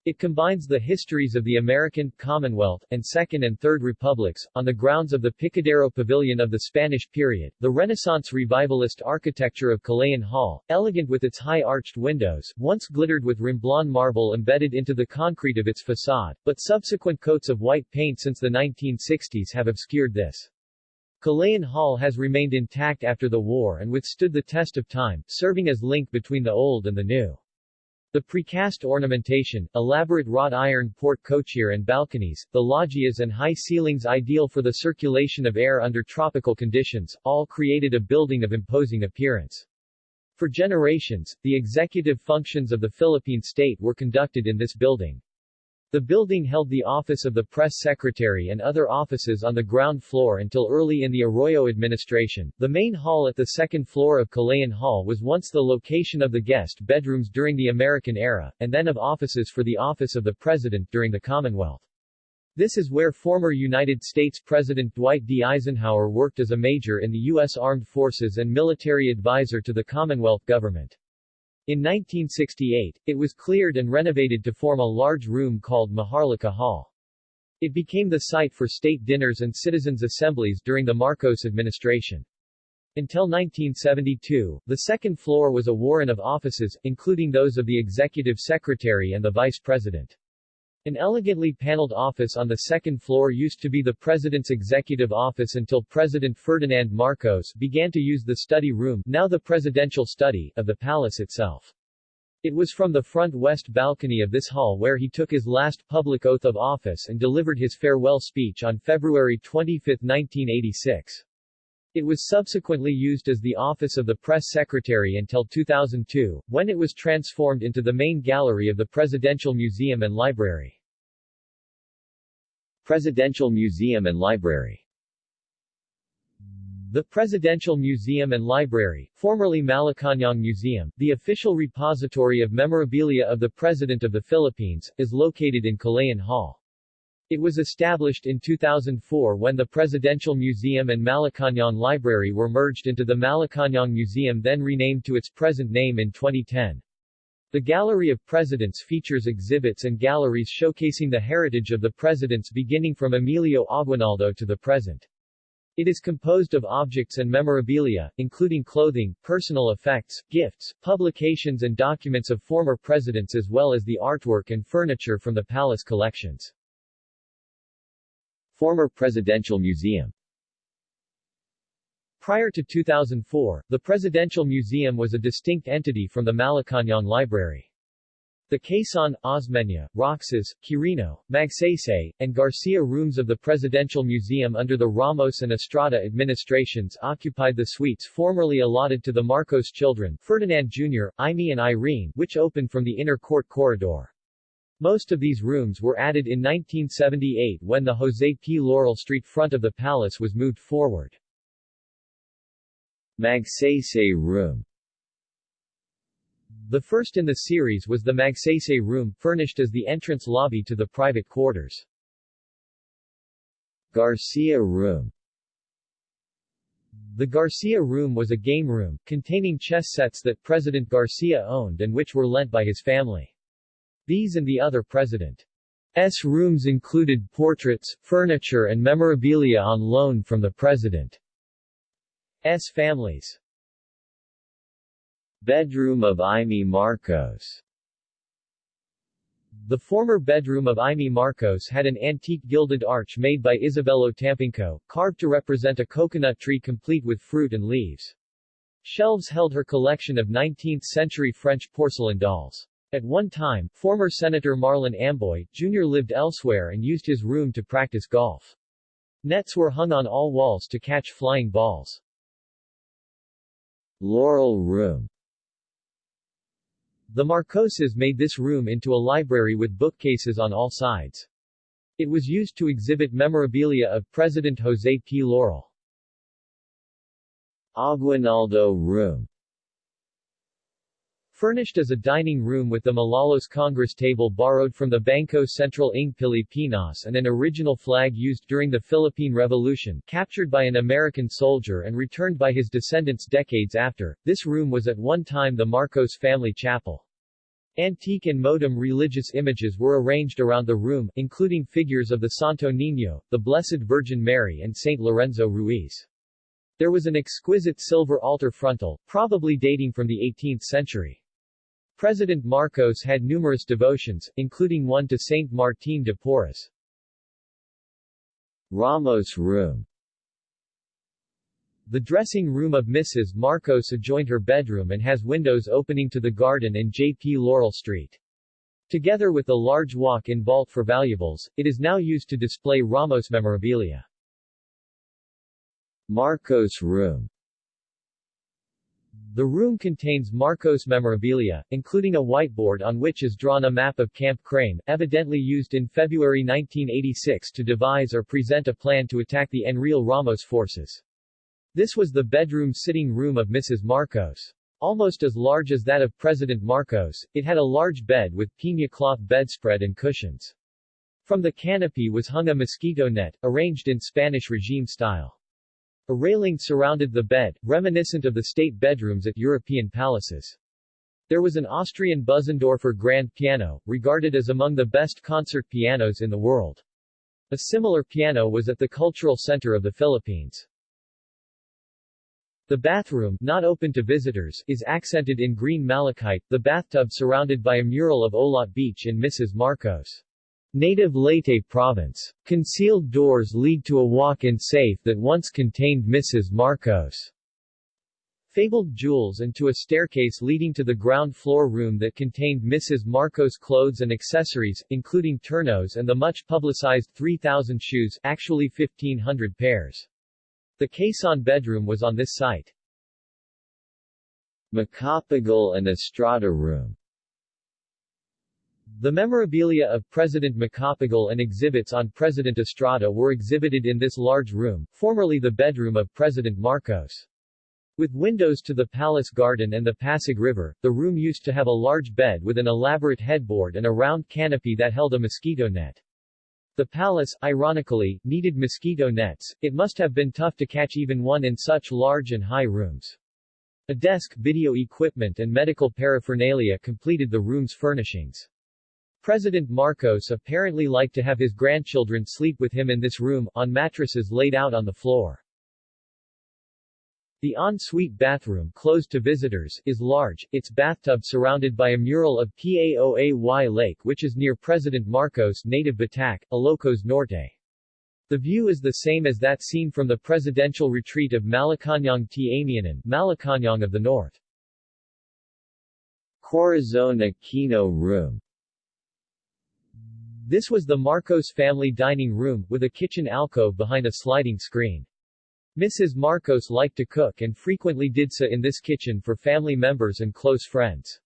It combines the histories of the American, Commonwealth, and Second and Third Republics, on the grounds of the Picadero Pavilion of the Spanish period, the Renaissance revivalist architecture of Kalayaan Hall, elegant with its high arched windows, once glittered with Romblon marble embedded into the concrete of its facade, but subsequent coats of white paint since the 1960s have obscured this. Kalayaan Hall has remained intact after the war and withstood the test of time, serving as link between the old and the new. The precast ornamentation, elaborate wrought iron port cochere and balconies, the loggias and high ceilings ideal for the circulation of air under tropical conditions, all created a building of imposing appearance. For generations, the executive functions of the Philippine state were conducted in this building. The building held the office of the press secretary and other offices on the ground floor until early in the Arroyo administration. The main hall at the second floor of Kalayaan Hall was once the location of the guest bedrooms during the American era, and then of offices for the office of the president during the Commonwealth. This is where former United States President Dwight D. Eisenhower worked as a major in the U.S. Armed Forces and military advisor to the Commonwealth government. In 1968, it was cleared and renovated to form a large room called Maharlika Hall. It became the site for state dinners and citizens' assemblies during the Marcos administration. Until 1972, the second floor was a warren of offices, including those of the executive secretary and the vice president. An elegantly paneled office on the second floor used to be the President's executive office until President Ferdinand Marcos began to use the study room now the presidential study of the palace itself. It was from the front west balcony of this hall where he took his last public oath of office and delivered his farewell speech on February 25, 1986. It was subsequently used as the office of the press secretary until 2002, when it was transformed into the main gallery of the Presidential Museum and Library. Presidential Museum and Library the Presidential Museum and Library, formerly Malacañang Museum, the official repository of memorabilia of the President of the Philippines, is located in Kalayaan Hall. It was established in 2004 when the Presidential Museum and Malacañang Library were merged into the Malacañang Museum then renamed to its present name in 2010. The Gallery of Presidents features exhibits and galleries showcasing the heritage of the presidents beginning from Emilio Aguinaldo to the present. It is composed of objects and memorabilia, including clothing, personal effects, gifts, publications and documents of former presidents as well as the artwork and furniture from the palace collections. Former Presidential Museum Prior to 2004, the Presidential Museum was a distinct entity from the Malacañang Library. The Quezon, Osmeña, Roxas, Quirino, Magsaysay, and Garcia rooms of the Presidential Museum under the Ramos and Estrada administrations occupied the suites formerly allotted to the Marcos children, Ferdinand Jr., Imee and Irene, which opened from the inner court corridor. Most of these rooms were added in 1978 when the Jose P. Laurel Street front of the palace was moved forward. Magsaysay Room The first in the series was the Magsaysay Room, furnished as the entrance lobby to the private quarters. Garcia Room The Garcia Room was a game room, containing chess sets that President Garcia owned and which were lent by his family. These and the other President's rooms included portraits, furniture and memorabilia on loan from the President's families. Bedroom of Imee Marcos The former bedroom of Imee Marcos had an antique gilded arch made by Isabelo Tampinco, carved to represent a coconut tree complete with fruit and leaves. Shelves held her collection of 19th-century French porcelain dolls. At one time, former Senator Marlon Amboy, Jr. lived elsewhere and used his room to practice golf. Nets were hung on all walls to catch flying balls. Laurel Room The Marcoses made this room into a library with bookcases on all sides. It was used to exhibit memorabilia of President Jose P. Laurel. Aguinaldo Room Furnished as a dining room with the Malolos Congress table borrowed from the Bangko Sentral ng Pilipinas and an original flag used during the Philippine Revolution, captured by an American soldier and returned by his descendants decades after, this room was at one time the Marcos family chapel. Antique and modem religious images were arranged around the room, including figures of the Santo Niño, the Blessed Virgin Mary and Saint Lorenzo Ruiz. There was an exquisite silver altar frontal, probably dating from the 18th century. President Marcos had numerous devotions, including one to Saint Martin de Porres. Ramos Room The dressing room of Mrs. Marcos adjoined her bedroom and has windows opening to the garden and J.P. Laurel Street. Together with the large walk-in vault for valuables, it is now used to display Ramos memorabilia. Marcos Room the room contains Marcos memorabilia, including a whiteboard on which is drawn a map of Camp Crame, evidently used in February 1986 to devise or present a plan to attack the Enrile Ramos forces. This was the bedroom sitting room of Mrs. Marcos. Almost as large as that of President Marcos, it had a large bed with piña cloth bedspread and cushions. From the canopy was hung a mosquito net, arranged in Spanish regime style. A railing surrounded the bed, reminiscent of the state bedrooms at European palaces. There was an Austrian Bösendorfer grand piano, regarded as among the best concert pianos in the world. A similar piano was at the Cultural Center of the Philippines. The bathroom, not open to visitors, is accented in green malachite, the bathtub surrounded by a mural of Olot Beach in Mrs. Marcos. Native Leyte Province. Concealed doors lead to a walk-in safe that once contained Mrs. Marcos' fabled jewels and to a staircase leading to the ground floor room that contained Mrs. Marcos' clothes and accessories, including turnos and the much-publicized 3,000 shoes, actually 1,500 pairs. The Quezon bedroom was on this site. Macapagal and Estrada Room the memorabilia of President Macapagal and exhibits on President Estrada were exhibited in this large room, formerly the bedroom of President Marcos. With windows to the palace garden and the Pasig River, the room used to have a large bed with an elaborate headboard and a round canopy that held a mosquito net. The palace, ironically, needed mosquito nets, it must have been tough to catch even one in such large and high rooms. A desk, video equipment and medical paraphernalia completed the room's furnishings. President Marcos apparently liked to have his grandchildren sleep with him in this room, on mattresses laid out on the floor. The en-suite bathroom, closed to visitors, is large, its bathtub surrounded by a mural of Paoay Lake which is near President Marcos' native Batac, Ilocos Norte. The view is the same as that seen from the presidential retreat of Malacañang Amianan, Malacañang of the North. Corazon Aquino Room this was the Marcos family dining room, with a kitchen alcove behind a sliding screen. Mrs. Marcos liked to cook and frequently did so in this kitchen for family members and close friends.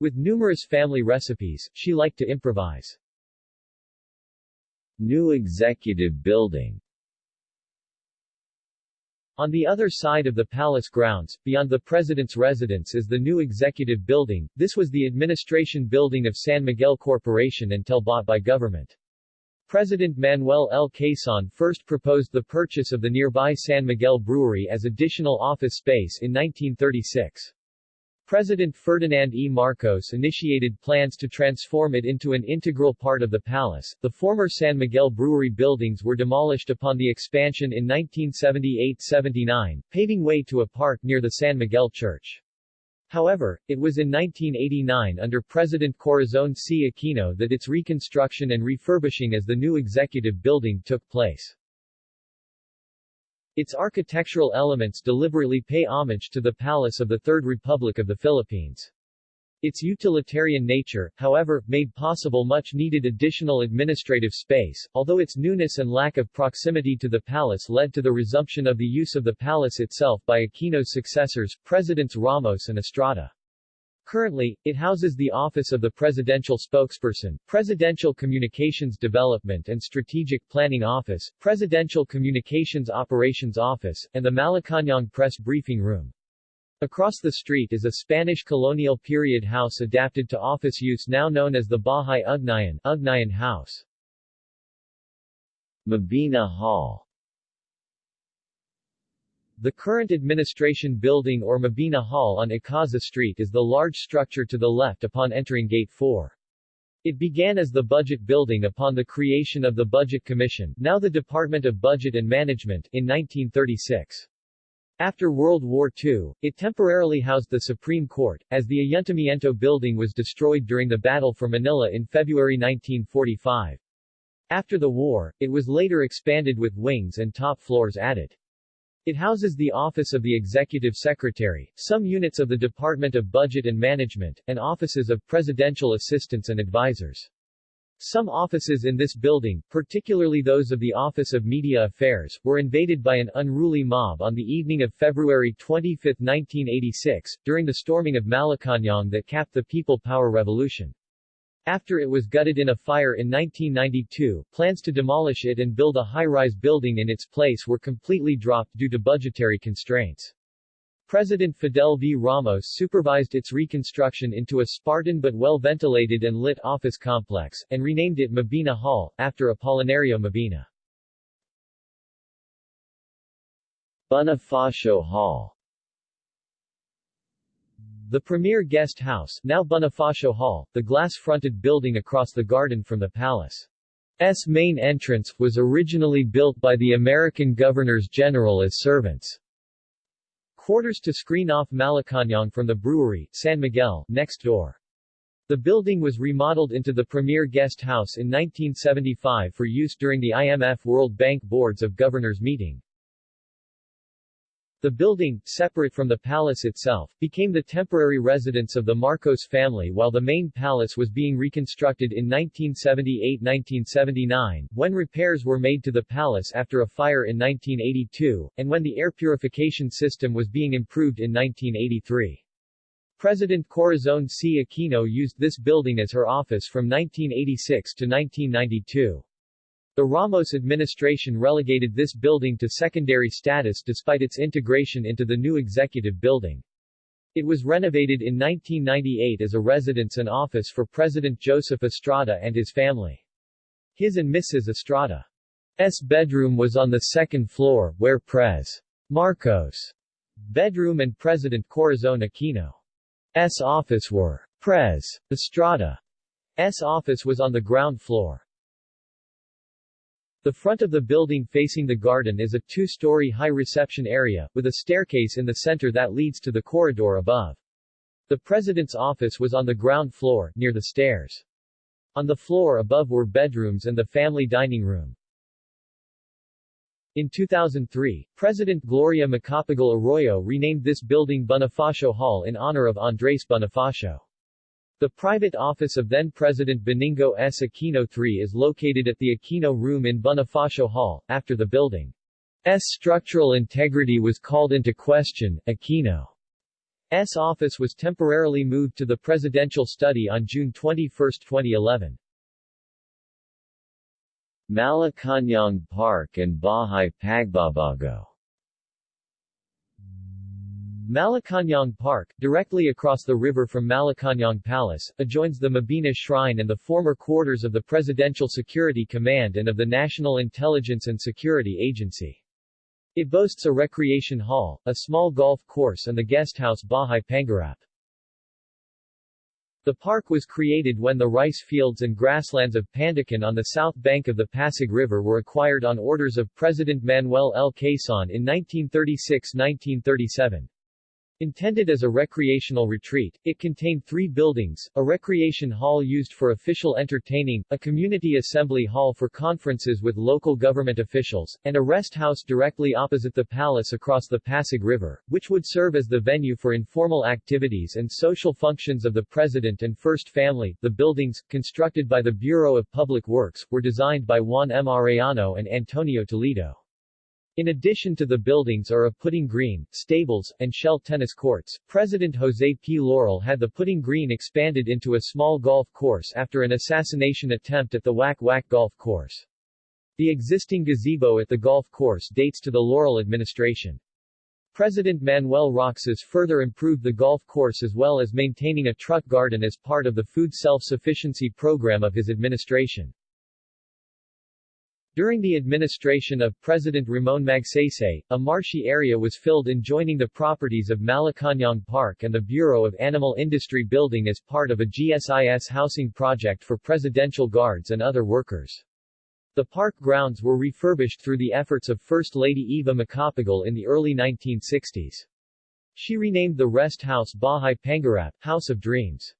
With numerous family recipes, she liked to improvise. New Executive Building On the other side of the palace grounds, beyond the president's residence is the new executive building. This was the administration building of San Miguel Corporation until bought by government. President Manuel L. Quezon first proposed the purchase of the nearby San Miguel Brewery as additional office space in 1936. President Ferdinand E. Marcos initiated plans to transform it into an integral part of the palace. The former San Miguel Brewery buildings were demolished upon the expansion in 1978-79, paving way to a park near the San Miguel Church. However, it was in 1989 under President Corazon C. Aquino that its reconstruction and refurbishing as the new executive building took place. Its architectural elements deliberately pay homage to the Palace of the Third Republic of the Philippines. Its utilitarian nature, however, made possible much needed additional administrative space, although its newness and lack of proximity to the palace led to the resumption of the use of the palace itself by Aquino's successors, Presidents Ramos and Estrada. Currently, it houses the Office of the Presidential Spokesperson, Presidential Communications Development and Strategic Planning Office, Presidential Communications Operations Office, and the Malacañang Press Briefing Room. Across the street is a Spanish colonial period house adapted to office use now known as the Bahay Ugnayan, Ugnayan House. Mabini Hall the current administration building or Mabini Hall on Ikaza Street is the large structure to the left upon entering Gate 4. It began as the Budget Building upon the creation of the Budget Commission now the Department of Budget and Management in 1936. After World War II, it temporarily housed the Supreme Court, as the Ayuntamiento building was destroyed during the Battle for Manila in February 1945. After the war, it was later expanded with wings and top floors added. It houses the Office of the Executive Secretary, some units of the Department of Budget and Management, and offices of presidential assistants and advisors. Some offices in this building, particularly those of the Office of Media Affairs, were invaded by an unruly mob on the evening of February 25, 1986, during the storming of Malacañang that capped the People Power Revolution. After it was gutted in a fire in 1992, plans to demolish it and build a high-rise building in its place were completely dropped due to budgetary constraints. President Fidel V. Ramos supervised its reconstruction into a Spartan but well-ventilated and lit office complex, and renamed it Mabini Hall, after Apolinario Mabini. Bonifacio Hall the premier guest house, now Bonifacio Hall, the glass-fronted building across the garden from the palace. S main entrance, was originally built by the American governors general as servants. Quarters to screen off Malacañang from the brewery, San Miguel, next door. The building was remodeled into the premier guest house in 1975 for use during the IMF World Bank Boards of Governors meeting. The building, separate from the palace itself, became the temporary residence of the Marcos family while the main palace was being reconstructed in 1978-1979, when repairs were made to the palace after a fire in 1982, and when the air purification system was being improved in 1983. President Corazon C. Aquino used this building as her office from 1986 to 1992. The Ramos administration relegated this building to secondary status despite its integration into the new executive building. It was renovated in 1998 as a residence and office for President Joseph Estrada and his family. His and Mrs. Estrada's bedroom was on the second floor, where Pres. Marcos' bedroom and President Corazon Aquino's office were. Pres. Estrada's office was on the ground floor. The front of the building facing the garden is a two-story high reception area, with a staircase in the center that leads to the corridor above. The president's office was on the ground floor, near the stairs. On the floor above were bedrooms and the family dining room. In 2003, President Gloria Macapagal Arroyo renamed this building Bonifacio Hall in honor of Andres Bonifacio. The private office of then-President Benigno S. Aquino III is located at the Aquino Room in Bonifacio Hall. After the building's structural integrity was called into question, Aquino's office was temporarily moved to the presidential study on June 21, 2011. Malacañang Park and Bahay Pagbabago Malacañang Park, directly across the river from Malacañang Palace, adjoins the Mabini Shrine and the former quarters of the Presidential Security Command and of the National Intelligence and Security Agency. It boasts a recreation hall, a small golf course and the guest house Bahay Pangarap. The park was created when the rice fields and grasslands of Pandacan on the south bank of the Pasig River were acquired on orders of President Manuel L. Quezon in 1936-1937. Intended as a recreational retreat, it contained three buildings, a recreation hall used for official entertaining, a community assembly hall for conferences with local government officials, and a rest house directly opposite the palace across the Pasig River, which would serve as the venue for informal activities and social functions of the President and First Family. The buildings, constructed by the Bureau of Public Works, were designed by Juan M. Arellano and Antonio Toledo. In addition to the buildings are a putting green, stables, and shell tennis courts. President Jose P. Laurel had the putting green expanded into a small golf course after an assassination attempt at the Wak Wak Golf Course. The existing gazebo at the golf course dates to the Laurel administration. President Manuel Roxas further improved the golf course as well as maintaining a truck garden as part of the food self-sufficiency program of his administration. During the administration of President Ramon Magsaysay, a marshy area was filled in joining the properties of Malacañang Park and the Bureau of Animal Industry building as part of a GSIS housing project for presidential guards and other workers. The park grounds were refurbished through the efforts of First Lady Eva Macapagal in the early 1960s. She renamed the rest house Bahay Pangarap, House of Dreams.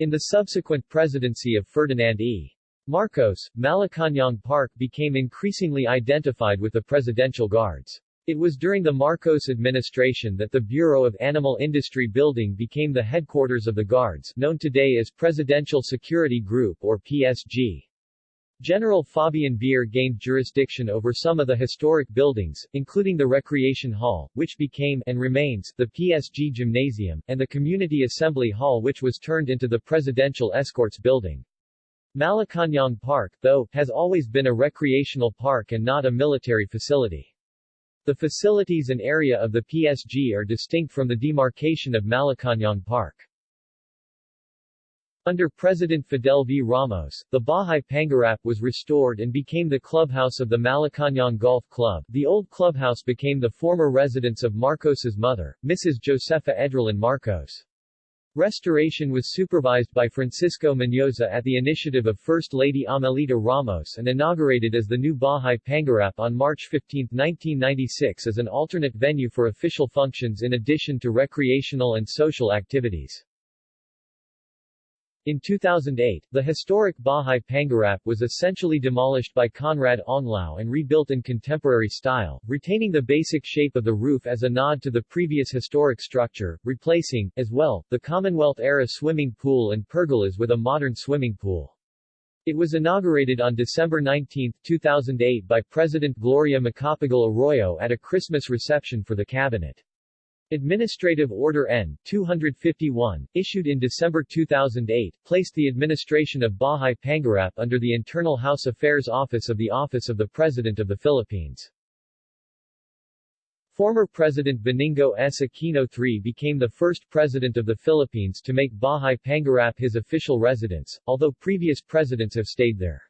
In the subsequent presidency of Ferdinand E. Marcos, Malacañang Park became increasingly identified with the Presidential Guards. It was during the Marcos administration that the Bureau of Animal Industry building became the headquarters of the Guards, known today as Presidential Security Group or PSG. General Fabian Ver gained jurisdiction over some of the historic buildings, including the Recreation Hall, which became and remains the PSG Gymnasium, and the Community Assembly Hall which was turned into the Presidential Escorts Building. Malacañang Park, though, has always been a recreational park and not a military facility. The facilities and area of the PSG are distinct from the demarcation of Malacañang Park. Under President Fidel V. Ramos, the Bahay Pangarap was restored and became the clubhouse of the Malacañang Golf Club. The old clubhouse became the former residence of Marcos's mother, Mrs. Josefa Edralin Marcos. Restoration was supervised by Francisco Mendoza at the initiative of First Lady Amelita Ramos and inaugurated as the new Bahay Pangarap on March 15, 1996 as an alternate venue for official functions in addition to recreational and social activities. In 2008, the historic Bahay Pangarap was essentially demolished by Conrad Onglao and rebuilt in contemporary style, retaining the basic shape of the roof as a nod to the previous historic structure, replacing, as well, the Commonwealth-era swimming pool and pergolas with a modern swimming pool. It was inaugurated on December 19, 2008 by President Gloria Macapagal Arroyo at a Christmas reception for the cabinet. Administrative Order N. 251, issued in December 2008, placed the administration of Bahay Pangarap under the Internal House Affairs Office of the Office of the President of the Philippines. Former President Benigno S. Aquino III became the first president of the Philippines to make Bahay Pangarap his official residence, although previous presidents have stayed there.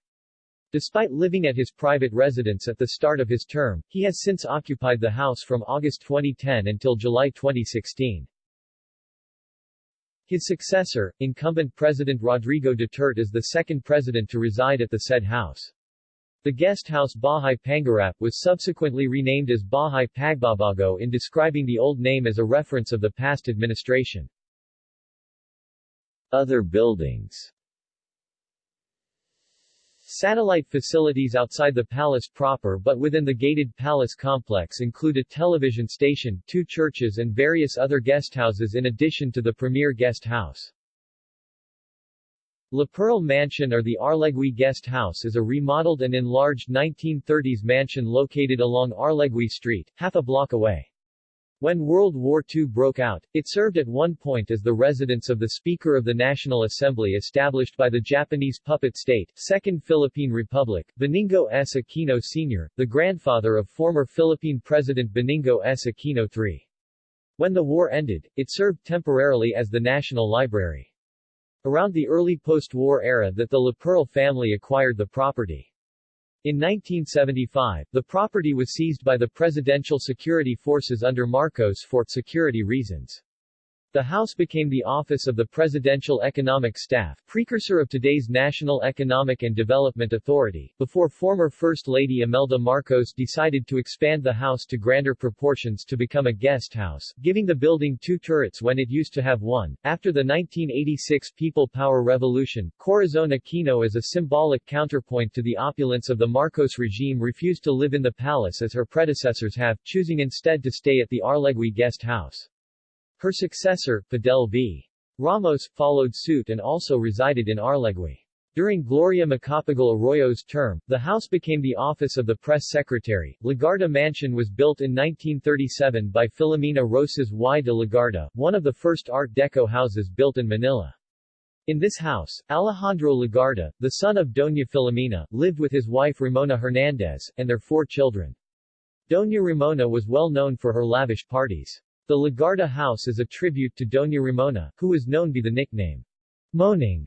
Despite living at his private residence at the start of his term, he has since occupied the house from August 2010 until July 2016. His successor, incumbent President Rodrigo Duterte is the second president to reside at the said house. The guest house Bahay Pangarap was subsequently renamed as Bahay Pagbabago in describing the old name as a reference of the past administration. Other buildings Satellite facilities outside the palace proper but within the gated palace complex include a television station, two churches and various other guesthouses in addition to the premier guest house. Laperal Mansion or the Arlegui Guest House is a remodeled and enlarged 1930s mansion located along Arlegui Street, half a block away. When World War II broke out, it served at one point as the residence of the Speaker of the National Assembly established by the Japanese puppet state, Second Philippine Republic, Benigno S. Aquino Sr., the grandfather of former Philippine President Benigno S. Aquino III. When the war ended, it served temporarily as the National Library. Around the early post-war era that the Laperal family acquired the property. In 1975, the property was seized by the Presidential Security Forces under Marcos for security reasons. The house became the office of the Presidential Economic Staff, precursor of today's National Economic and Development Authority, before former First Lady Imelda Marcos decided to expand the house to grander proportions to become a guest house, giving the building two turrets when it used to have one. After the 1986 People Power Revolution, Corazon Aquino as a symbolic counterpoint to the opulence of the Marcos regime refused to live in the palace as her predecessors have, choosing instead to stay at the Arlegui guest house. Her successor, Fidel V. Ramos, followed suit and also resided in Arlegui. During Gloria Macapagal Arroyo's term, the house became the office of the press secretary. Legarda Mansion was built in 1937 by Filomena Rosas y de Legarda, one of the first Art Deco houses built in Manila. In this house, Alejandro Legarda, the son of Doña Filomena, lived with his wife Ramona Hernandez, and their four children. Doña Ramona was well known for her lavish parties. The Legarda House is a tribute to Doña Ramona, who is known by the nickname Moning,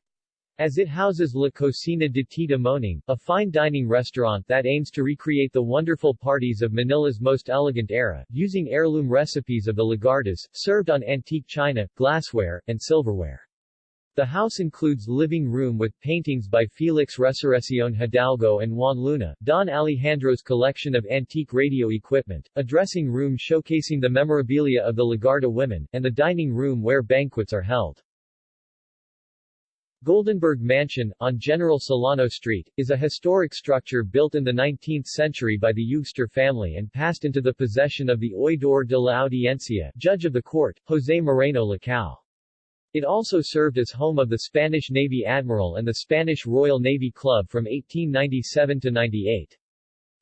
as it houses La Cocina de Tita Moning, a fine dining restaurant that aims to recreate the wonderful parties of Manila's most elegant era, using heirloom recipes of the Legardas, served on antique china, glassware, and silverware. The house includes living room with paintings by Felix Resurreccion Hidalgo and Juan Luna, Don Alejandro's collection of antique radio equipment, a dressing room showcasing the memorabilia of the Legarda women, and the dining room where banquets are held. Goldenberg Mansion, on General Solano Street, is a historic structure built in the 19th century by the Eugster family and passed into the possession of the Oidor de la Audiencia, judge of the court, José Moreno Lacal. It also served as home of the Spanish Navy Admiral and the Spanish Royal Navy Club from 1897 to 98.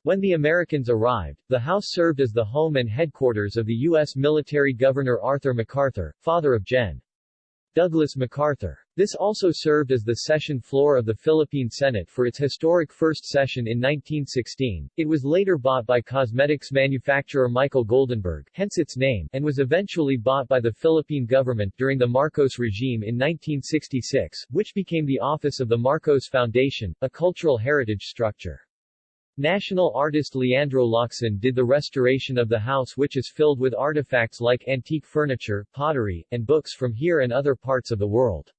When the Americans arrived, the house served as the home and headquarters of the U.S. military governor Arthur MacArthur, father of Gen. Douglas MacArthur. This also served as the session floor of the Philippine Senate for its historic first session in 1916. It was later bought by cosmetics manufacturer Michael Goldenberg, hence its name, and was eventually bought by the Philippine government during the Marcos regime in 1966, which became the office of the Marcos Foundation, a cultural heritage structure. National artist Leandro Locsin did the restoration of the house which is filled with artifacts like antique furniture, pottery, and books from here and other parts of the world.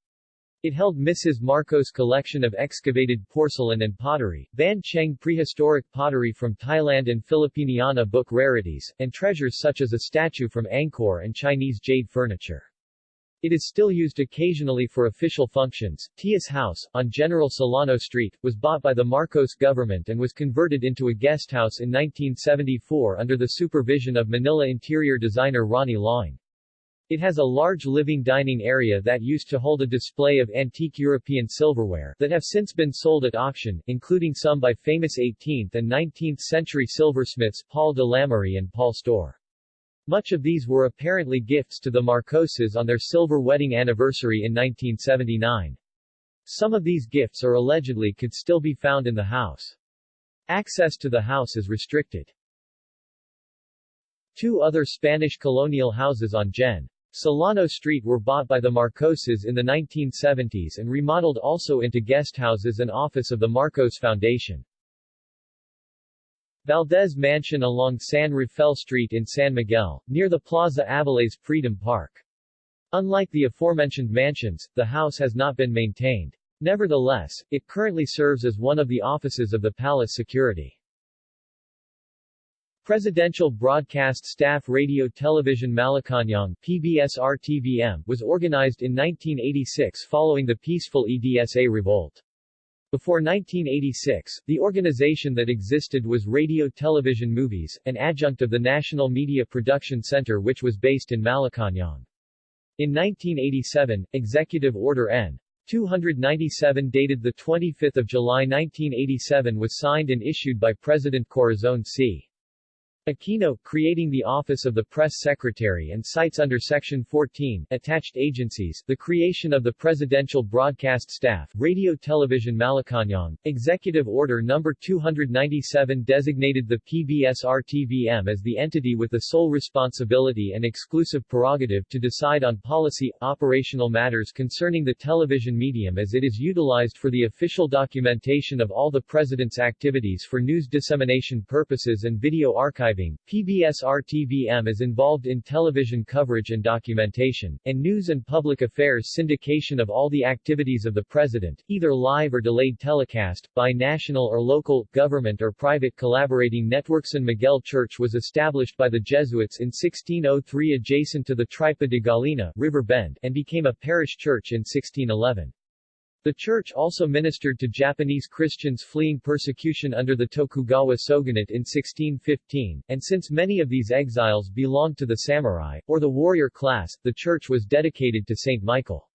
It held Mrs. Marcos' collection of excavated porcelain and pottery, Ban Chiang prehistoric pottery from Thailand and Filipiniana book rarities, and treasures such as a statue from Angkor and Chinese jade furniture. It is still used occasionally for official functions. Teus House, on General Solano Street, was bought by the Marcos government and was converted into a guest house in 1974 under the supervision of Manila interior designer Ronnie Laing. It has a large living dining area that used to hold a display of antique European silverware that have since been sold at auction, including some by famous 18th and 19th century silversmiths Paul de Lamerie and Paul Storr. Much of these were apparently gifts to the Marcoses on their silver wedding anniversary in 1979. Some of these gifts are allegedly could still be found in the house. Access to the house is restricted. Two other Spanish colonial houses on Gen. Solano Street were bought by the Marcoses in the 1970s and remodeled also into guest houses and office of the Marcos Foundation. Valdez Mansion along San Rafael Street in San Miguel, near the Plaza Aviles Freedom Park. Unlike the aforementioned mansions, the house has not been maintained. Nevertheless, it currently serves as one of the offices of the palace security. Presidential Broadcast Staff Radio Television Malacañang PBS-RTVM was organized in 1986 following the peaceful EDSA revolt. Before 1986, the organization that existed was Radio Television Movies, an adjunct of the National Media Production Center which was based in Malacañang. In 1987, Executive Order N. 297 dated 25 July 1987 was signed and issued by President Corazon C. Aquino, creating the Office of the Press Secretary and cites under Section 14, attached agencies, the creation of the Presidential Broadcast Staff, Radio Television Malacañang, Executive Order No. 297 designated the PBS-RTVM as the entity with the sole responsibility and exclusive prerogative to decide on policy, operational matters concerning the television medium as it is utilized for the official documentation of all the President's activities for news dissemination purposes and video archive archiving, PBS-RTVM is involved in television coverage and documentation, and news and public affairs syndication of all the activities of the President, either live or delayed telecast, by national or local, government or private collaborating networks. And Miguel Church was established by the Jesuits in 1603 adjacent to the Tripa de Gallina River Bend, and became a parish church in 1611. The church also ministered to Japanese Christians fleeing persecution under the Tokugawa shogunate in 1615, and since many of these exiles belonged to the samurai, or the warrior class, the church was dedicated to St. Michael.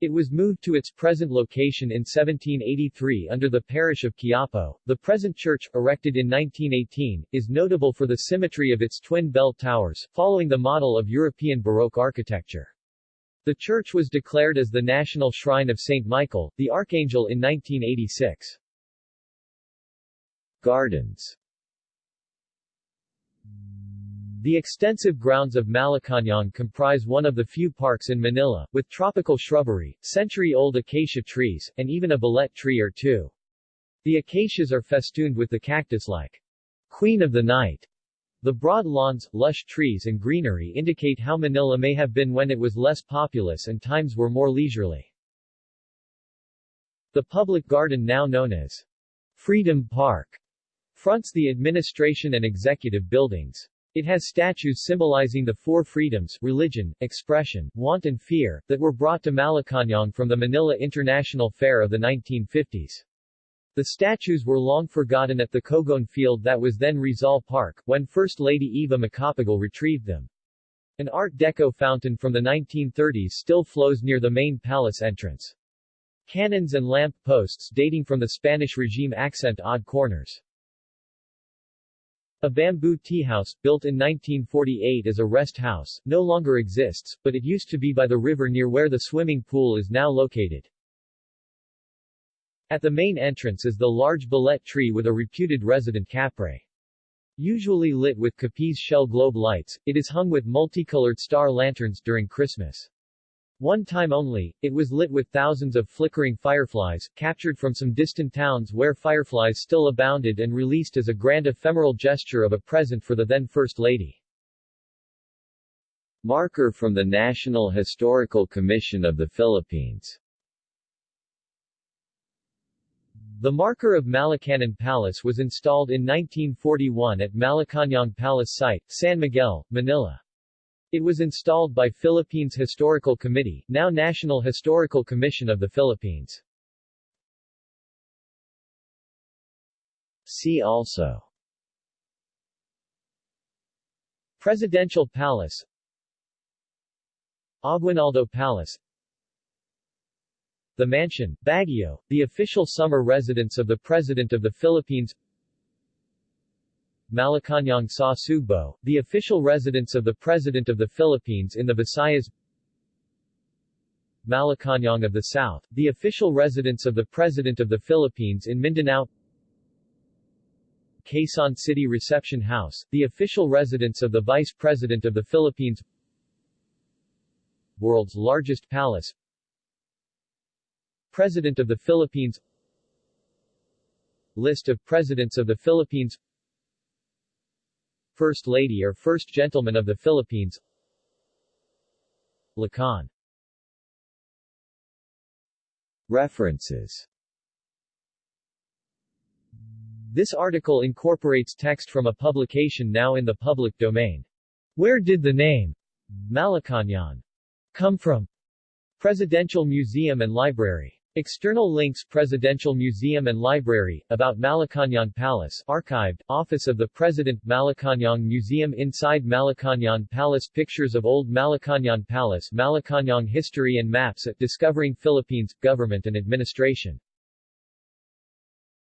It was moved to its present location in 1783 under the parish of Quiapo. The present church, erected in 1918, is notable for the symmetry of its twin bell towers, following the model of European Baroque architecture. The church was declared as the National Shrine of St. Michael, the Archangel in 1986. Gardens The extensive grounds of Malacañang comprise one of the few parks in Manila, with tropical shrubbery, century-old acacia trees, and even a balete tree or two. The acacias are festooned with the cactus-like Queen of the Night the broad lawns, lush trees and greenery indicate how Manila may have been when it was less populous and times were more leisurely. The public garden now known as Freedom Park fronts the administration and executive buildings. It has statues symbolizing the four freedoms religion, expression, want and fear that were brought to Malacañang from the Manila International Fair of the 1950s. The statues were long forgotten at the Cogon field that was then Rizal Park, when First Lady Eva Macapagal retrieved them. An Art Deco fountain from the 1930s still flows near the main palace entrance. Cannons and lamp posts dating from the Spanish regime accent odd corners. A bamboo tea house, built in 1948 as a rest house, no longer exists, but it used to be by the river near where the swimming pool is now located. At the main entrance is the large balete tree with a reputed resident kapre. Usually lit with Capiz shell globe lights, it is hung with multicolored star lanterns during Christmas. One time only, it was lit with thousands of flickering fireflies, captured from some distant towns where fireflies still abounded and released as a grand ephemeral gesture of a present for the then First Lady. Marker from the National Historical Commission of the Philippines The marker of Malacañang Palace was installed in 1941 at Malacañang Palace site, San Miguel, Manila. It was installed by Philippines Historical Committee, now National Historical Commission of the Philippines. See also Presidential Palace Aguinaldo Palace the Mansion, Baguio, the official summer residence of the President of the Philippines. Malacañang sa Sugbo, the official residence of the President of the Philippines in the Visayas. Malacañang of the South, the official residence of the President of the Philippines in Mindanao. Quezon City Reception House, the official residence of the Vice President of the Philippines. World's largest palace President of the Philippines. List of Presidents of the Philippines. First Lady or First Gentleman of the Philippines. Lacan. References. This article incorporates text from a publication now in the public domain. Where did the name Malacañang come from? Presidential Museum and Library External links Presidential Museum and Library, about Malacañang Palace archived, Office of the President Malacañang Museum Inside Malacañang Palace Pictures of Old Malacañang Palace Malacañang History and Maps at Discovering Philippines, Government and Administration